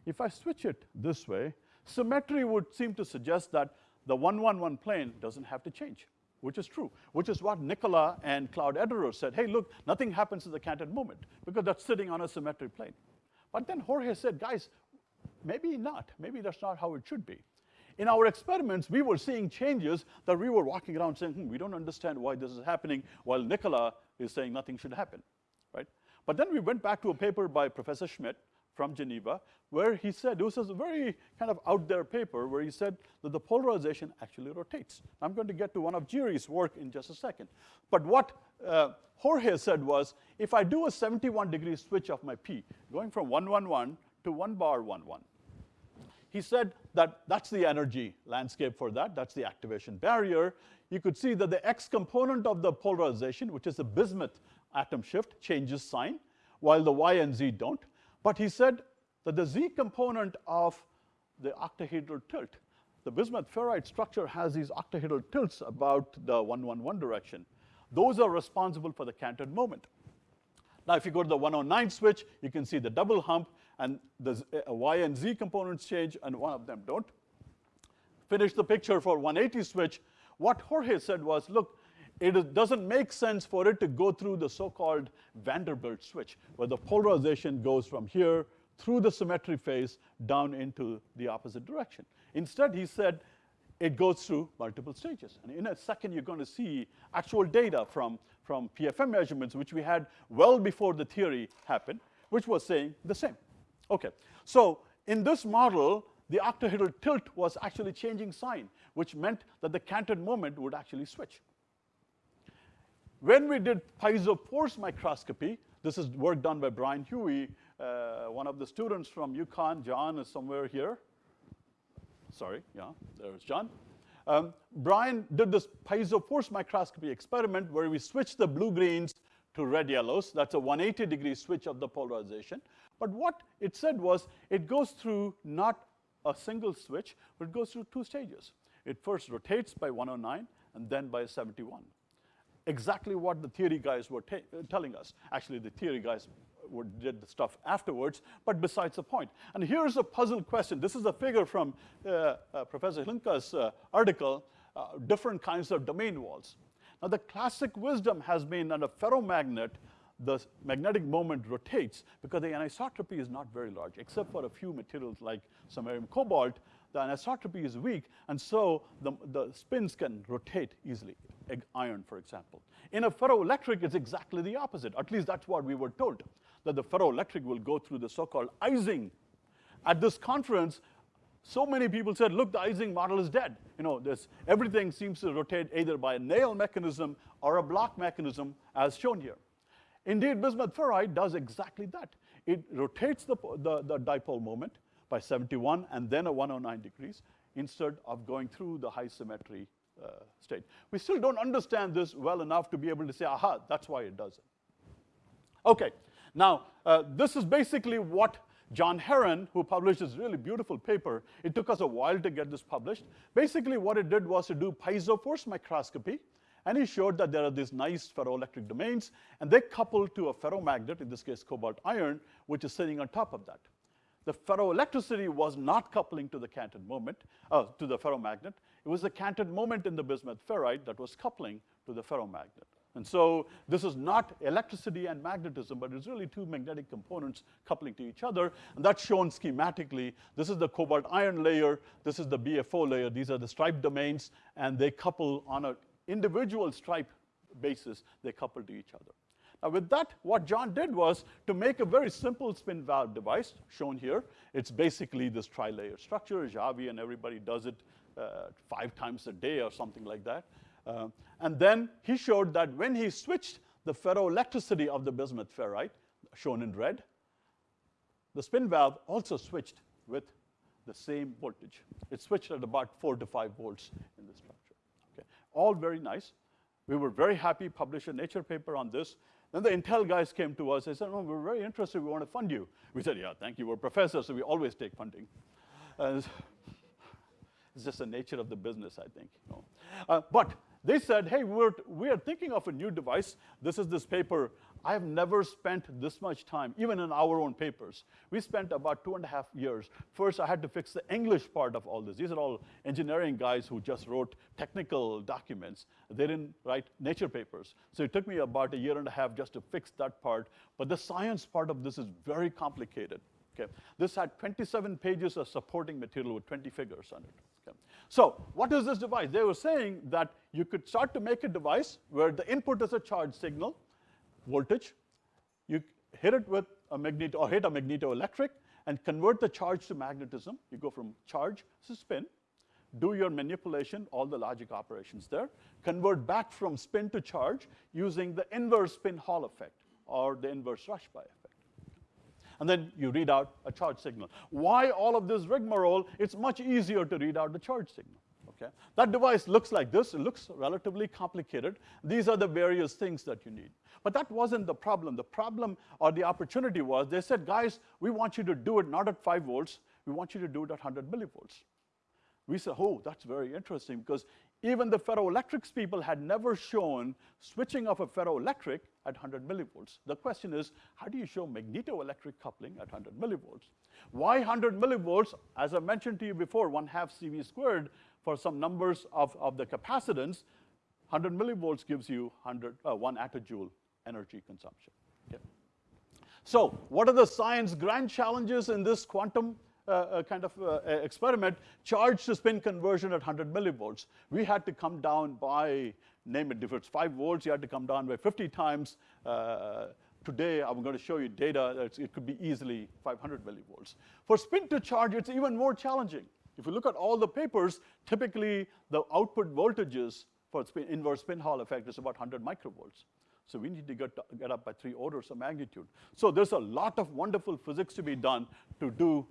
if I switch it this way, symmetry would seem to suggest that the 111 plane doesn't have to change, which is true, which is what Nicola and Claude Ederer said, hey, look, nothing happens to the canted moment because that's sitting on a symmetric plane. But then Jorge said, guys, maybe not. Maybe that's not how it should be. In our experiments, we were seeing changes that we were walking around saying, hmm, we don't understand why this is happening, while Nicola is saying nothing should happen, right? But then we went back to a paper by Professor Schmid from Geneva, where he said, this was a very kind of out there paper, where he said that the polarization actually rotates. I'm going to get to one of Jiri's work in just a second. But what uh, Jorge said was, if I do a 71 degree switch of my P, going from 111 to 1 bar 11, he said that that's the energy landscape for that, that's the activation barrier. You could see that the X component of the polarization, which is the bismuth atom shift, changes sign, while the Y and Z don't. But he said that the Z component of the octahedral tilt, the bismuth ferrite structure has these octahedral tilts about the 111 direction. Those are responsible for the canted moment. Now, if you go to the 109 switch, you can see the double hump, and the uh, Y and Z components change, and one of them don't. Finish the picture for 180 switch. What Jorge said was, look, it doesn't make sense for it to go through the so-called Vanderbilt switch, where the polarization goes from here through the symmetry phase down into the opposite direction. Instead, he said it goes through multiple stages. And in a second, you're going to see actual data from, from PFM measurements, which we had well before the theory happened, which was saying the same. Okay, so in this model, the octahedral tilt was actually changing sign, which meant that the canted moment would actually switch. When we did piezo force microscopy, this is work done by Bryan Huey, uh, one of the students from UConn. John is somewhere here. Sorry, yeah, there's John. Um, Brian did this piezo force microscopy experiment where we switched the blue-greens to red yellows. That's a 180 degree switch of the polarization. But what it said was it goes through not a single switch, but it goes through two stages. It first rotates by 109 and then by 71. Exactly what the theory guys were telling us. Actually, the theory guys were, did the stuff afterwards, but besides the point. And here's a puzzle question. This is a figure from uh, uh, Professor Hlinka's uh, article, uh, different kinds of domain walls. Now, the classic wisdom has been that a ferromagnet, the magnetic moment rotates because the anisotropy is not very large, except for a few materials like samarium cobalt, the anisotropy is weak, and so the, the spins can rotate easily, iron, for example. In a ferroelectric, it's exactly the opposite. At least that's what we were told, that the ferroelectric will go through the so-called Ising. At this conference, so many people said, look, the Ising model is dead. You know, this, everything seems to rotate either by a Néel mechanism or a Bloch mechanism, as shown here. Indeed, bismuth ferrite does exactly that. It rotates the, the, the dipole moment by 71 and then a 109 degrees instead of going through the high symmetry uh, state. We still don't understand this well enough to be able to say, aha, that's why it does it. Okay, now uh, this is basically what John Heron, who published this really beautiful paper, it took us a while to get this published. Basically what it did was to do piezo force microscopy, and he showed that there are these nice ferroelectric domains, and they couple to a ferromagnet, in this case cobalt iron, which is sitting on top of that. The ferroelectricity was not coupling to the canted moment, uh, to the ferromagnet. It was the canted moment in the bismuth ferrite that was coupling to the ferromagnet. And so this is not electricity and magnetism, but it's really two magnetic components coupling to each other. And that's shown schematically. This is the cobalt iron layer. This is the BFO layer. These are the stripe domains, and they couple on an individual stripe basis. They couple to each other. Now with that, what John did was to make a very simple spin valve device, shown here. It's basically this tri-layer structure. Javi and everybody does it uh, five times a day or something like that. Uh, and then he showed that when he switched the ferroelectricity of the bismuth ferrite, shown in red, the spin valve also switched with the same voltage. It switched at about four to five volts in the structure. Okay. All very nice. We were very happy, published a Nature paper on this. Then the Intel guys came to us. They said, oh, we're very interested. We want to fund you. We said, yeah, thank you. We're professors, so we always take funding. It's just the nature of the business, I think. You know. uh, but they said, hey, we're, we're thinking of a new device. This is this paper. I have never spent this much time, even in our own papers. We spent about two and a half years. First, I had to fix the English part of all this. These are all engineering guys who just wrote technical documents. They didn't write nature papers. So it took me about a year and a half just to fix that part. But the science part of this is very complicated. Okay. This had 27 pages of supporting material with 20 figures on it. Okay. So what is this device? They were saying that you could start to make a device where the input is a charge signal, voltage. You hit it with a magneto, or hit a magnetoelectric and convert the charge to magnetism. You go from charge to spin, do your manipulation, all the logic operations there, convert back from spin to charge using the inverse spin Hall effect or the inverse Rashba effect and then you read out a charge signal. Why all of this rigmarole? It's much easier to read out the charge signal. Okay? That device looks like this. It looks relatively complicated. These are the various things that you need. But that wasn't the problem. The problem or the opportunity was they said, guys, we want you to do it not at 5 volts. We want you to do it at 100 millivolts. We said, oh, that's very interesting because even the ferroelectrics people had never shown switching of a ferroelectric at 100 millivolts. The question is, how do you show magnetoelectric coupling at 100 millivolts? Why 100 millivolts? As I mentioned to you before, 1 half CV squared for some numbers of, of the capacitance, 100 millivolts gives you 100, uh, 1 attojoule energy consumption. Okay. So what are the science grand challenges in this quantum uh, kind of uh, experiment, charge to spin conversion at 100 millivolts. We had to come down by, name it, if it's 5 volts, you had to come down by 50 times. Uh, today, I'm going to show you data it could be easily 500 millivolts. For spin to charge, it's even more challenging. If you look at all the papers, typically the output voltages for spin, inverse spin Hall effect is about 100 microvolts. So we need to get, get up by three orders of magnitude. So there's a lot of wonderful physics to be done to do,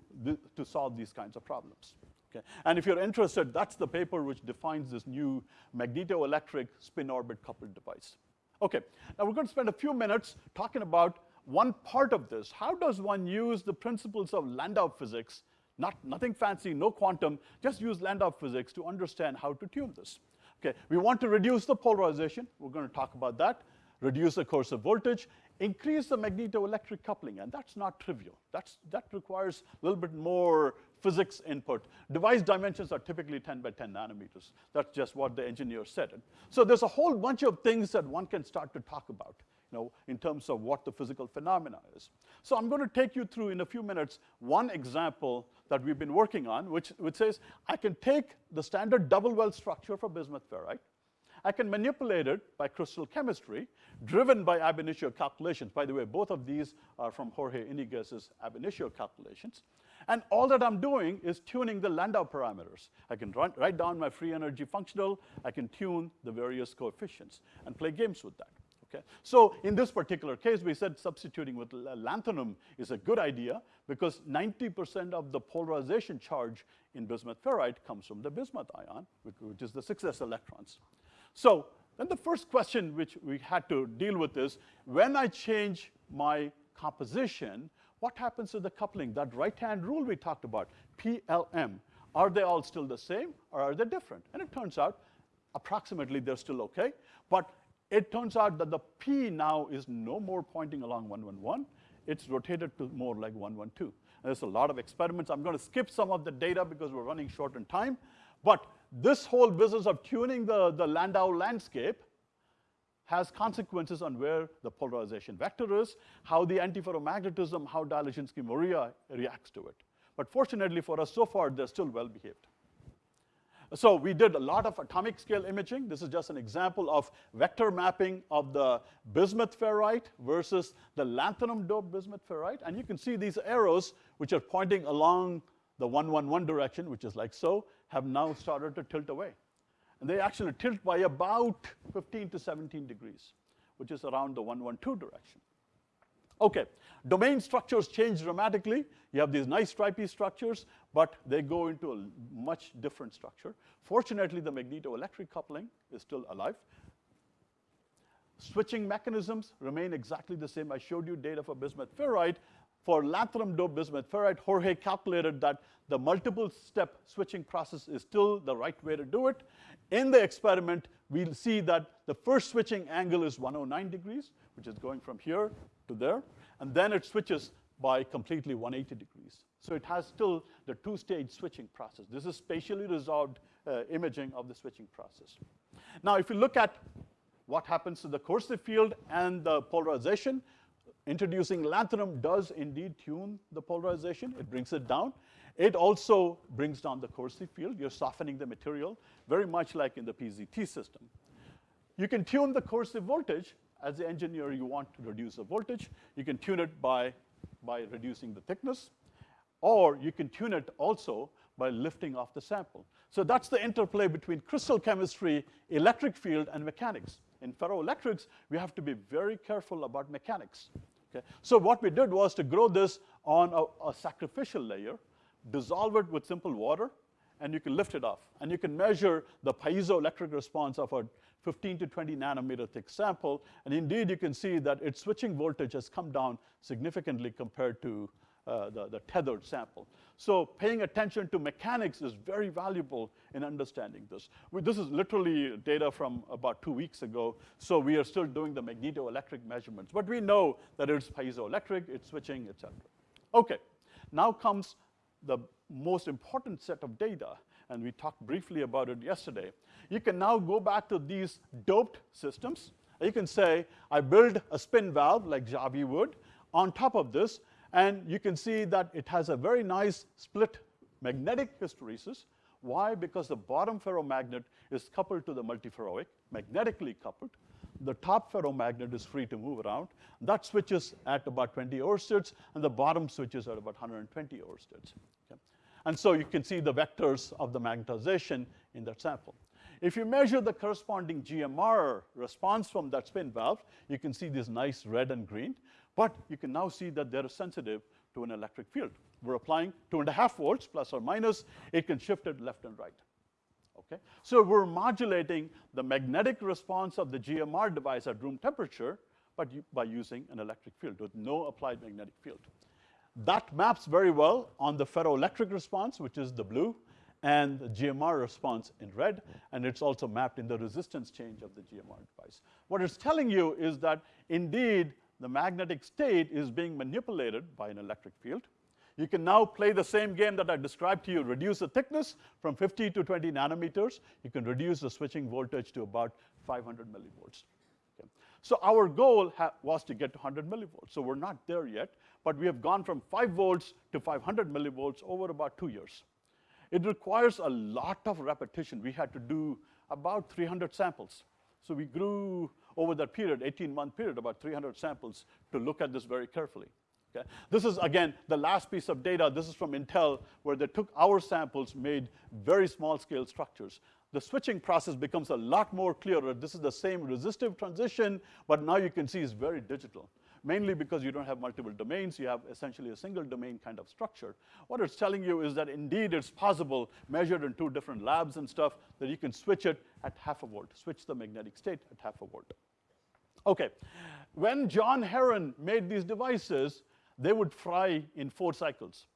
to solve these kinds of problems. Okay. And if you're interested, that's the paper which defines this new magnetoelectric spin orbit coupled device. Okay, now we're going to spend a few minutes talking about one part of this. How does one use the principles of Landau physics, not, nothing fancy, no quantum, just use Landau physics to understand how to tune this. Okay, we want to reduce the polarization. We're going to talk about that reduce the coercive voltage, increase the magnetoelectric coupling, and that's not trivial. That's, that requires a little bit more physics input. Device dimensions are typically 10 by 10 nanometers. That's just what the engineer said. So there's a whole bunch of things that one can start to talk about, know, in terms of what the physical phenomena is. So I'm going to take you through in a few minutes one example that we've been working on, which, which says I can take the standard double well structure for bismuth ferrite, I can manipulate it by crystal chemistry, driven by ab initio calculations. By the way, both of these are from Jorge Iniguez's ab initio calculations. And all that I'm doing is tuning the Landau parameters. I can write down my free energy functional, I can tune the various coefficients and play games with that. Okay? So in this particular case, we said substituting with lanthanum is a good idea because 90% of the polarization charge in bismuth ferrite comes from the bismuth ion, which is the 6s electrons. So then the first question which we had to deal with is, when I change my composition, what happens to the coupling? That right-hand rule we talked about, PLM, are they all still the same or are they different? And it turns out approximately they're still okay, but it turns out that the P now is no more pointing along 111, it's rotated to more like 112. And there's a lot of experiments. I'm going to skip some of the data because we're running short on time, but this whole business of tuning the, the Landau landscape has consequences on where the polarization vector is, how the antiferromagnetism, how Dzyaloshinskii-Moriya reacts to it. But fortunately for us, so far, they're still well behaved. So we did a lot of atomic scale imaging. This is just an example of vector mapping of the bismuth ferrite versus the lanthanum doped bismuth ferrite. And you can see these arrows, which are pointing along the 111 direction, which is like so, have now started to tilt away. And they actually tilt by about 15 to 17 degrees, which is around the 112 direction. Okay, domain structures change dramatically. You have these nice stripy structures, but they go into a much different structure. Fortunately, the magnetoelectric coupling is still alive. Switching mechanisms remain exactly the same. I showed you data for bismuth ferrite. For lanthanum doped bismuth ferrite, Jorge calculated that the multiple step switching process is still the right way to do it. In the experiment, we'll see that the first switching angle is 109 degrees, which is going from here to there, and then it switches by completely 180 degrees. So it has still the two-stage switching process. This is spatially resolved uh, imaging of the switching process. Now, if you look at what happens to the coercive field and the polarization, Introducing lanthanum does indeed tune the polarization. It brings it down. It also brings down the coercive field. You're softening the material, very much like in the PZT system. You can tune the coercive voltage. As the engineer, you want to reduce the voltage. You can tune it by, by reducing the thickness. Or you can tune it also by lifting off the sample. So that's the interplay between crystal chemistry, electric field, and mechanics. In ferroelectrics, we have to be very careful about mechanics. Okay? So what we did was to grow this on a, a sacrificial layer, dissolve it with simple water, and you can lift it off. And you can measure the piezoelectric response of a 15 to 20 nanometer thick sample. And indeed, you can see that its switching voltage has come down significantly compared to uh, the, the tethered sample. So paying attention to mechanics is very valuable in understanding this. We, this is literally data from about two weeks ago, so we are still doing the magnetoelectric measurements. But we know that it's piezoelectric, it's switching, etc. Okay, now comes the most important set of data, and we talked briefly about it yesterday. You can now go back to these doped systems. You can say, I build a spin valve like Javi would. On top of this, And you can see that it has a very nice split magnetic hysteresis. Why? Because the bottom ferromagnet is coupled to the multiferroic, magnetically coupled. The top ferromagnet is free to move around. That switches at about 20 oersteds, and the bottom switches at about 120 oersteds. And so you can see the vectors of the magnetization in that sample. If you measure the corresponding GMR response from that spin valve, you can see this nice red and green, but you can now see that they're sensitive to an electric field. We're applying two and a half volts plus or minus, it can shift it left and right. Okay? So we're modulating the magnetic response of the GMR device at room temperature, but by using an electric field with no applied magnetic field. That maps very well on the ferroelectric response, which is the blue, and the GMR response in red, and it's also mapped in the resistance change of the GMR device. What it's telling you is that indeed the magnetic state is being manipulated by an electric field. You can now play the same game that I described to you, reduce the thickness from 50 to 20 nanometers. You can reduce the switching voltage to about 500 millivolts. Okay. So our goal was to get to 100 millivolts. So we're not there yet, but we have gone from 5 volts to 500 millivolts over about two years. It requires a lot of repetition. We had to do about 300 samples. So we grew over that period, 18-month period, about 300 samples to look at this very carefully. Okay? This is, again, the last piece of data. This is from Intel, where they took our samples, made very small-scale structures. The switching process becomes a lot more clearer. This is the same resistive transition, but now you can see it's very digital mainly because you don't have multiple domains, you have essentially a single domain kind of structure. What it's telling you is that indeed it's possible, measured in two different labs and stuff, that you can switch it at half a volt, switch the magnetic state at half a volt. Okay, when John Heron made these devices, they would fry in four cycles.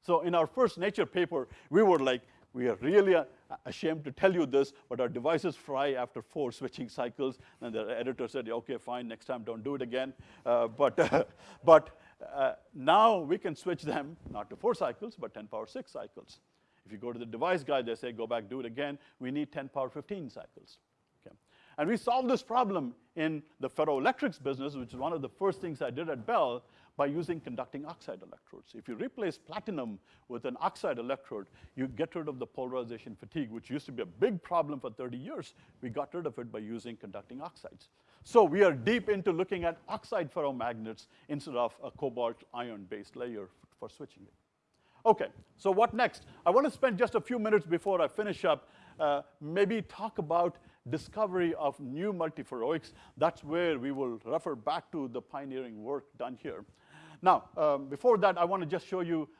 So in our first Nature paper, we were like, we are really uh, ashamed to tell you this, but our devices fry after four switching cycles. And the editor said, okay, fine, next time don't do it again. Uh, but but uh, now we can switch them not to four cycles, but 10 power 6 cycles. If you go to the device guide, they say, go back, do it again. We need 10 power 15 cycles. Okay. And we solved this problem in the ferroelectrics business, which is one of the first things I did at Bell, by using conducting oxide electrodes. If you replace platinum with an oxide electrode, you get rid of the polarization fatigue, which used to be a big problem for 30 years. We got rid of it by using conducting oxides. So we are deep into looking at oxide ferromagnets instead of a cobalt iron-based layer for switching it. Okay, so what next? I want to spend just a few minutes before I finish up, uh, maybe talk about discovery of new multiferroics. That's where we will refer back to the pioneering work done here. Now, um, before that, I want to just show you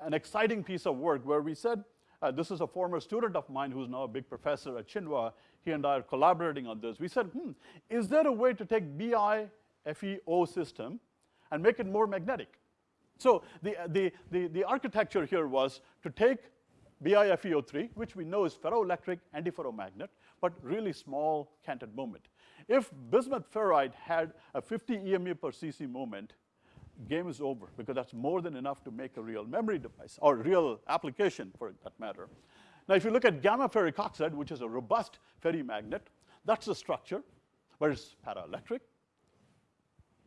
an exciting piece of work where we said, uh, this is a former student of mine who's now a big professor at Tsinghua. He and I are collaborating on this. We said, hmm, is there a way to take BIFEO system and make it more magnetic? So the, the, the, the architecture here was to take BIFEO3, which we know is ferroelectric antiferromagnet, but really small canted moment. If bismuth ferrite had a 50 EMU per cc moment, game is over because that's more than enough to make a real memory device or real application for that matter. Now, if you look at gamma ferric oxide, which is a robust ferrimagnet, that's the structure, but it's paraelectric.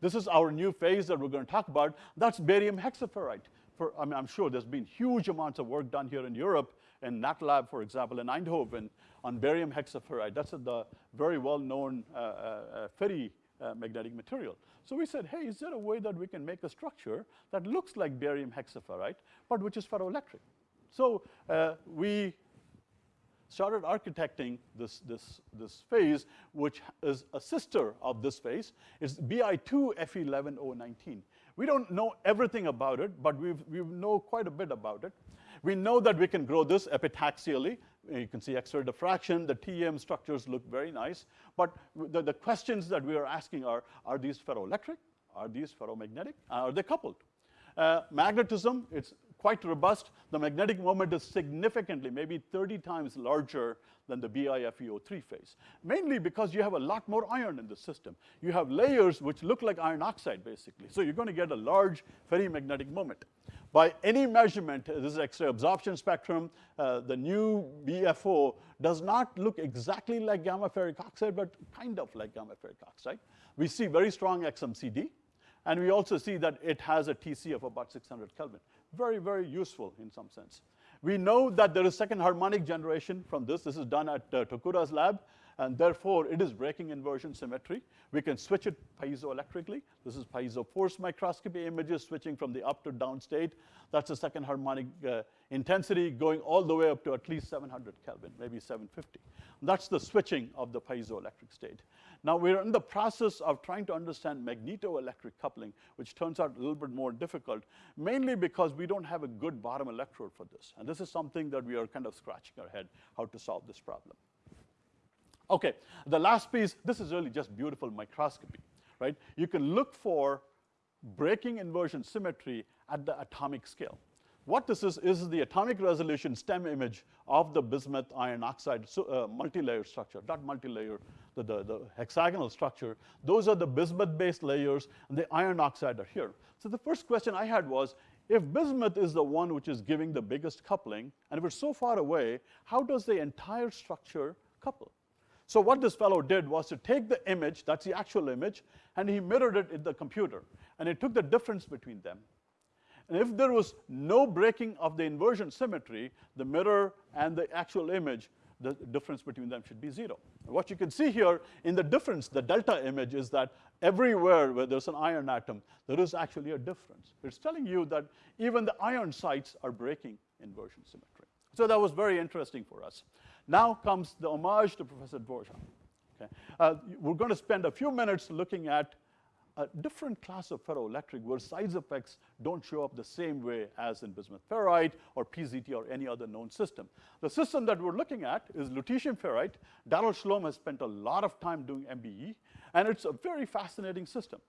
This is our new phase that we're going to talk about. That's barium hexaferrite. For, I mean, I'm sure there's been huge amounts of work done here in Europe, in NatLab, for example, in Eindhoven, on barium hexaferrite. That's the very well-known uh, uh, ferri uh, magnetic material. So we said, hey, is there a way that we can make a structure that looks like barium hexaferrite, but which is ferroelectric? So uh, we started architecting this, this, this phase, which is a sister of this phase. It's BI2Fe11019. We don't know everything about it, but we we know quite a bit about it. We know that we can grow this epitaxially. You can see X-ray diffraction. The TEM structures look very nice. But the, the questions that we are asking are, are these ferroelectric? Are these ferromagnetic? Are they coupled? Uh, magnetism, it's quite robust. The magnetic moment is significantly, maybe 30 times larger than the BIFEO3 phase, mainly because you have a lot more iron in the system. You have layers which look like iron oxide, basically. So you're going to get a large ferrimagnetic moment. By any measurement, this is X-ray absorption spectrum, uh, the new BFO does not look exactly like gamma ferric oxide, but kind of like gamma ferric oxide. We see very strong XMCD, And we also see that it has a TC of about 600 Kelvin. Very, very useful in some sense. We know that there is second harmonic generation from this. This is done at uh, Tokura's lab and therefore it is breaking inversion symmetry. We can switch it piezoelectrically. This is piezo force microscopy images switching from the up to down state. That's the second harmonic uh, intensity going all the way up to at least 700 Kelvin, maybe 750. That's the switching of the piezoelectric state. Now we're in the process of trying to understand magnetoelectric coupling, which turns out a little bit more difficult, mainly because we don't have a good bottom electrode for this. And this is something that we are kind of scratching our head how to solve this problem. Okay, the last piece, this is really just beautiful microscopy, right? You can look for breaking inversion symmetry at the atomic scale. What this is, is the atomic resolution STEM image of the bismuth iron oxide so, uh, multi-layer structure, not multi-layer, the, the, the, hexagonal structure. Those are the bismuth-based layers, and the iron oxide are here. So the first question I had was, if bismuth is the one which is giving the biggest coupling, and if it's so far away, how does the entire structure couple? So what this fellow did was to take the image, that's the actual image, and he mirrored it in the computer. And he took the difference between them. And if there was no breaking of the inversion symmetry, the mirror and the actual image, the difference between them should be zero. And what you can see here in the difference, the delta image, is that everywhere where there's an iron atom, there is actually a difference. It's telling you that even the iron sites are breaking inversion symmetry. So that was very interesting for us. Now comes the homage to Professor Dvorak. Okay. Uh, we're going to spend a few minutes looking at a different class of ferroelectric where size effects don't show up the same way as in bismuth ferrite or PZT or any other known system. The system that we're looking at is lutetium ferrite. Darrell Schlom has spent a lot of time doing MBE, and it's a very fascinating system.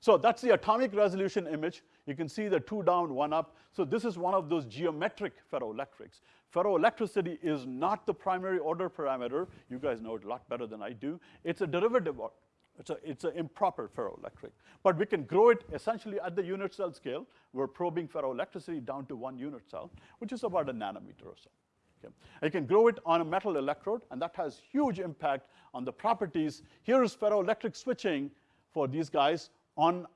So that's the atomic resolution image. You can see the two down, one up. So this is one of those geometric ferroelectrics. Ferroelectricity is not the primary order parameter. You guys know it a lot better than I do. It's a derivative. It's, a, it's an improper ferroelectric. But we can grow it essentially at the unit cell scale. We're probing ferroelectricity down to one unit cell, which is about a nanometer or so. Okay. Can grow it on a metal electrode, and that has huge impact on the properties. Here is ferroelectric switching for these guys on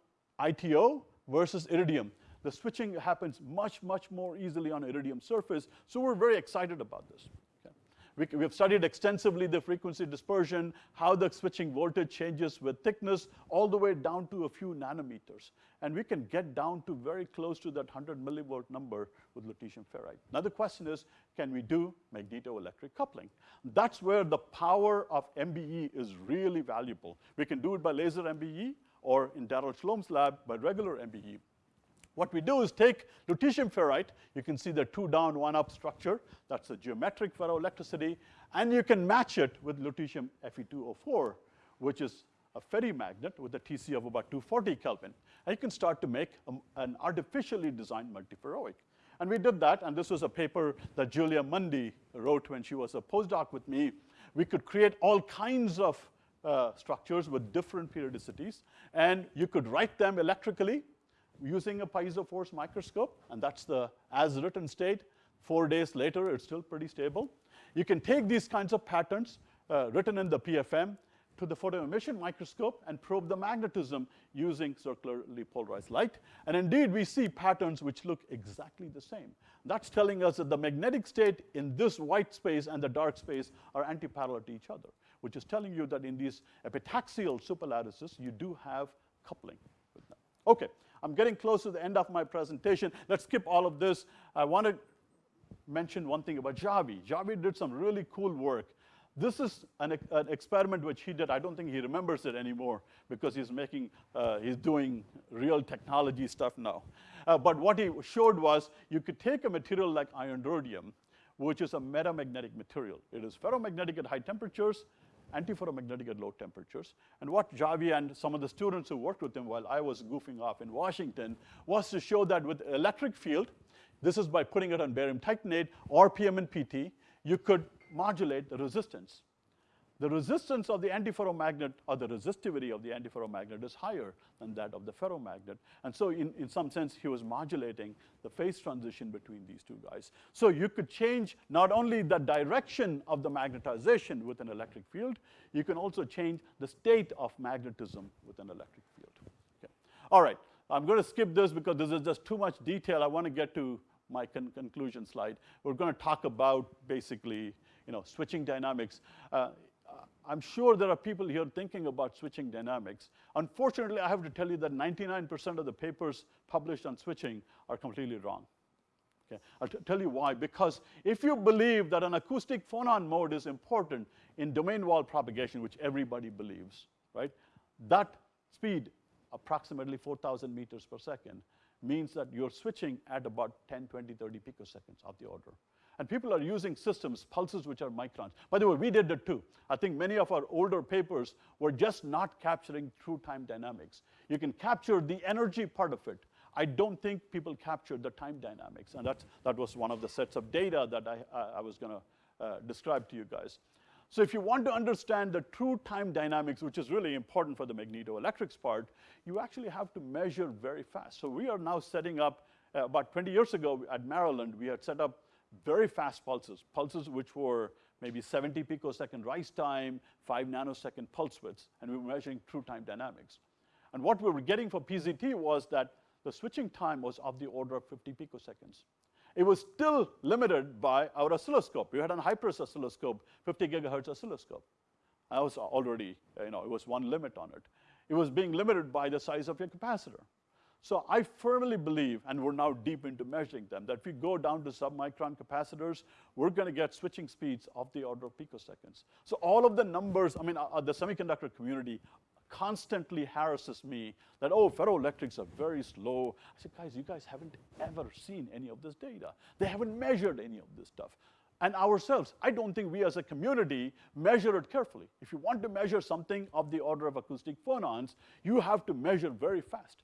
ITO versus iridium. The switching happens much, much more easily on iridium surface, so we're very excited about this. We, we have studied extensively the frequency dispersion, how the switching voltage changes with thickness, all the way down to a few nanometers. And we can get down to very close to that 100 millivolt number with lutetium ferrite. Now the question is, can we do magnetoelectric coupling? That's where the power of MBE is really valuable. We can do it by laser MBE, or in Darrell Schlom's lab by regular MBE. What we do is take lutetium ferrite, you can see the two down, one up structure, that's a geometric ferroelectricity, and you can match it with lutetium Fe2O4, which is a ferrimagnet with a TC of about 240 Kelvin. And you can start to make a, an artificially designed multiferroic. And we did that, and this was a paper that Julia Mundy wrote when she was a postdoc with me. We could create all kinds of uh, structures with different periodicities, and you could write them electrically using a piezo force microscope, and that's the as written state. Four days later, it's still pretty stable. You can take these kinds of patterns uh, written in the PFM to the photoemission microscope and probe the magnetism using circularly polarized light. And indeed, we see patterns which look exactly the same. That's telling us that the magnetic state in this white space and the dark space are antiparallel to each other which is telling you that in these epitaxial superlattices, you do have coupling. Okay, I'm getting close to the end of my presentation. Let's skip all of this. I want to mention one thing about Javi. Javi did some really cool work. This is an, an, experiment which he did. I don't think he remembers it anymore because he's making, uh, he's doing real technology stuff now. Uh, but what he showed was you could take a material like iron rhodium, which is a metamagnetic material. It is ferromagnetic at high temperatures, antiferromagnetic at low temperatures. And what Javi and some of the students who worked with him while I was goofing off in Washington was to show that with electric field, this is by putting it on barium titanate or PMNPT, you could modulate the resistance the resistance of the antiferromagnet or the resistivity of the antiferromagnet is higher than that of the ferromagnet. And so in, in some sense, he was modulating the phase transition between these two guys. So you could change not only the direction of the magnetization with an electric field, you can also change the state of magnetism with an electric field. Okay, All right, I'm going to skip this because this is just too much detail. I want to get to my con conclusion slide. We're going to talk about basically, you know, switching dynamics. Uh, I'm sure there are people here thinking about switching dynamics. Unfortunately, I have to tell you that 99% of the papers published on switching are completely wrong. Okay. I'll tell you why. Because if you believe that an acoustic phonon mode is important in domain wall propagation, which everybody believes, right? That speed, approximately 4,000 meters per second, means that you're switching at about 10, 20, 30 picoseconds of the order. And people are using systems, pulses which are microns. By the way, we did that too. I think many of our older papers were just not capturing true time dynamics. You can capture the energy part of it. I don't think people captured the time dynamics. And that's, that was one of the sets of data that I, I was going to uh, describe to you guys. So if you want to understand the true time dynamics, which is really important for the magnetoelectrics part, you actually have to measure very fast. So we are now setting up, uh, about 20 years ago at Maryland, we had set up very fast pulses, pulses which were maybe 70 picosecond rise time, 5 nanosecond pulse widths, and we were measuring true time dynamics. And what we were getting for PZT was that the switching time was of the order of 50 picoseconds it was still limited by our oscilloscope. We had a Hypres oscilloscope, 50 gigahertz oscilloscope. I was already, you know, it was one limit on it. It was being limited by the size of your capacitor. So I firmly believe, and we're now deep into measuring them, that if we go down to submicron capacitors, we're going to get switching speeds of the order of picoseconds. So all of the numbers, I mean, uh, the semiconductor community constantly harasses me that, oh, ferroelectrics are very slow. I said, guys, you guys haven't ever seen any of this data. They haven't measured any of this stuff. And ourselves, I don't think we as a community measure it carefully. If you want to measure something of the order of acoustic phonons, you have to measure very fast.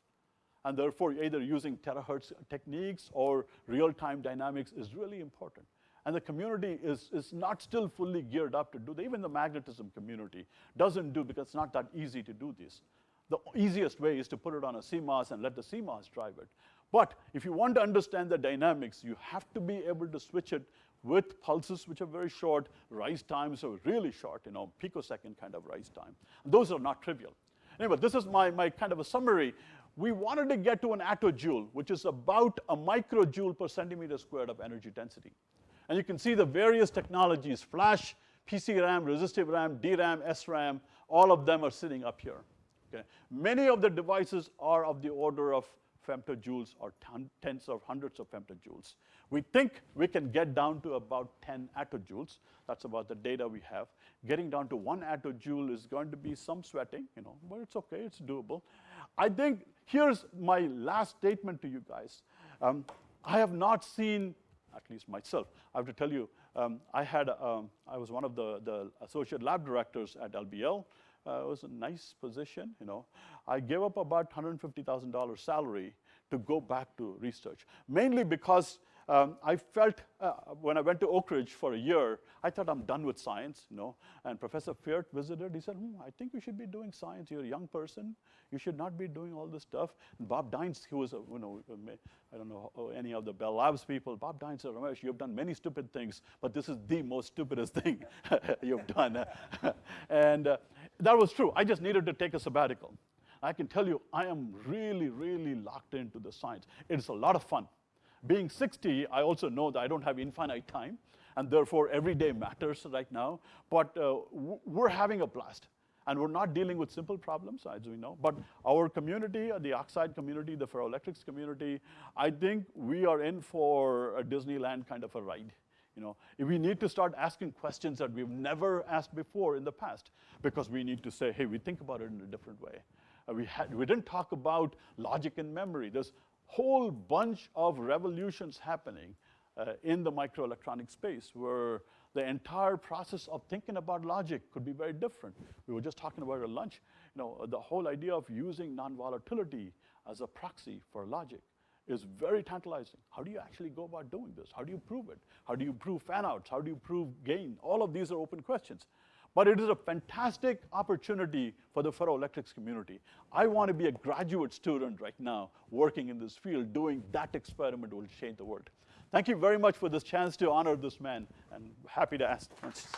And therefore, either using terahertz techniques or real-time dynamics is really important and the community is, is not still fully geared up to do that. Even the magnetism community doesn't do because it's not that easy to do this. The easiest way is to put it on a CMOS and let the CMOS drive it. But if you want to understand the dynamics, you have to be able to switch it with pulses which are very short, rise times are really short, you know, picosecond kind of rise time. And those are not trivial. Anyway, this is my, my kind of a summary. We wanted to get to an attojoule, which is about a microjoule per centimeter squared of energy density. And you can see the various technologies, flash, PC RAM, resistive RAM, DRAM, SRAM, all of them are sitting up here. Okay. Many of the devices are of the order of femtojoules or tens or hundreds of femtojoules. We think we can get down to about 10 attojoules. That's about the data we have. Getting down to one attojoule is going to be some sweating, you know, but it's okay, it's doable. I think here's my last statement to you guys. Um, I have not seen at least myself. I have to tell you, um, I had, um, I was one of the, the associate lab directors at LBL. Uh, it was a nice position, you know. I gave up about $150,000 salary to go back to research, mainly because um, I felt uh, when I went to Oak Ridge for a year, I thought I'm done with science, you know. And Professor Pferd visited. He said, hmm, I think you should be doing science. You're a young person. You should not be doing all this stuff. And Bob Dynes, who was, a, you know, I don't know any of the Bell Labs people. Bob Dynes said, Ramesh, you've done many stupid things, but this is the most stupidest thing you've done. and uh, that was true. I just needed to take a sabbatical. I can tell you, I am really, really locked into the science. It's a lot of fun. Being 60, I also know that I don't have infinite time, and therefore every day matters right now. But uh, we're having a blast. And we're not dealing with simple problems, as we know. But our community, uh, the oxide community, the ferroelectrics community, I think we are in for a Disneyland kind of a ride. You know, we need to start asking questions that we've never asked before in the past, because we need to say, hey, we think about it in a different way. Uh, we, had, we didn't talk about logic and memory. There's whole bunch of revolutions happening uh, in the microelectronic space where the entire process of thinking about logic could be very different. We were just talking about at lunch, you know, the whole idea of using non-volatility as a proxy for logic is very tantalizing. How do you actually go about doing this? How do you prove it? How do you prove fanouts? How do you prove gain? All of these are open questions. But it is a fantastic opportunity for the ferroelectrics community. I want to be a graduate student right now working in this field, doing that experiment will change the world. Thank you very much for this chance to honor this man, and happy to ask questions.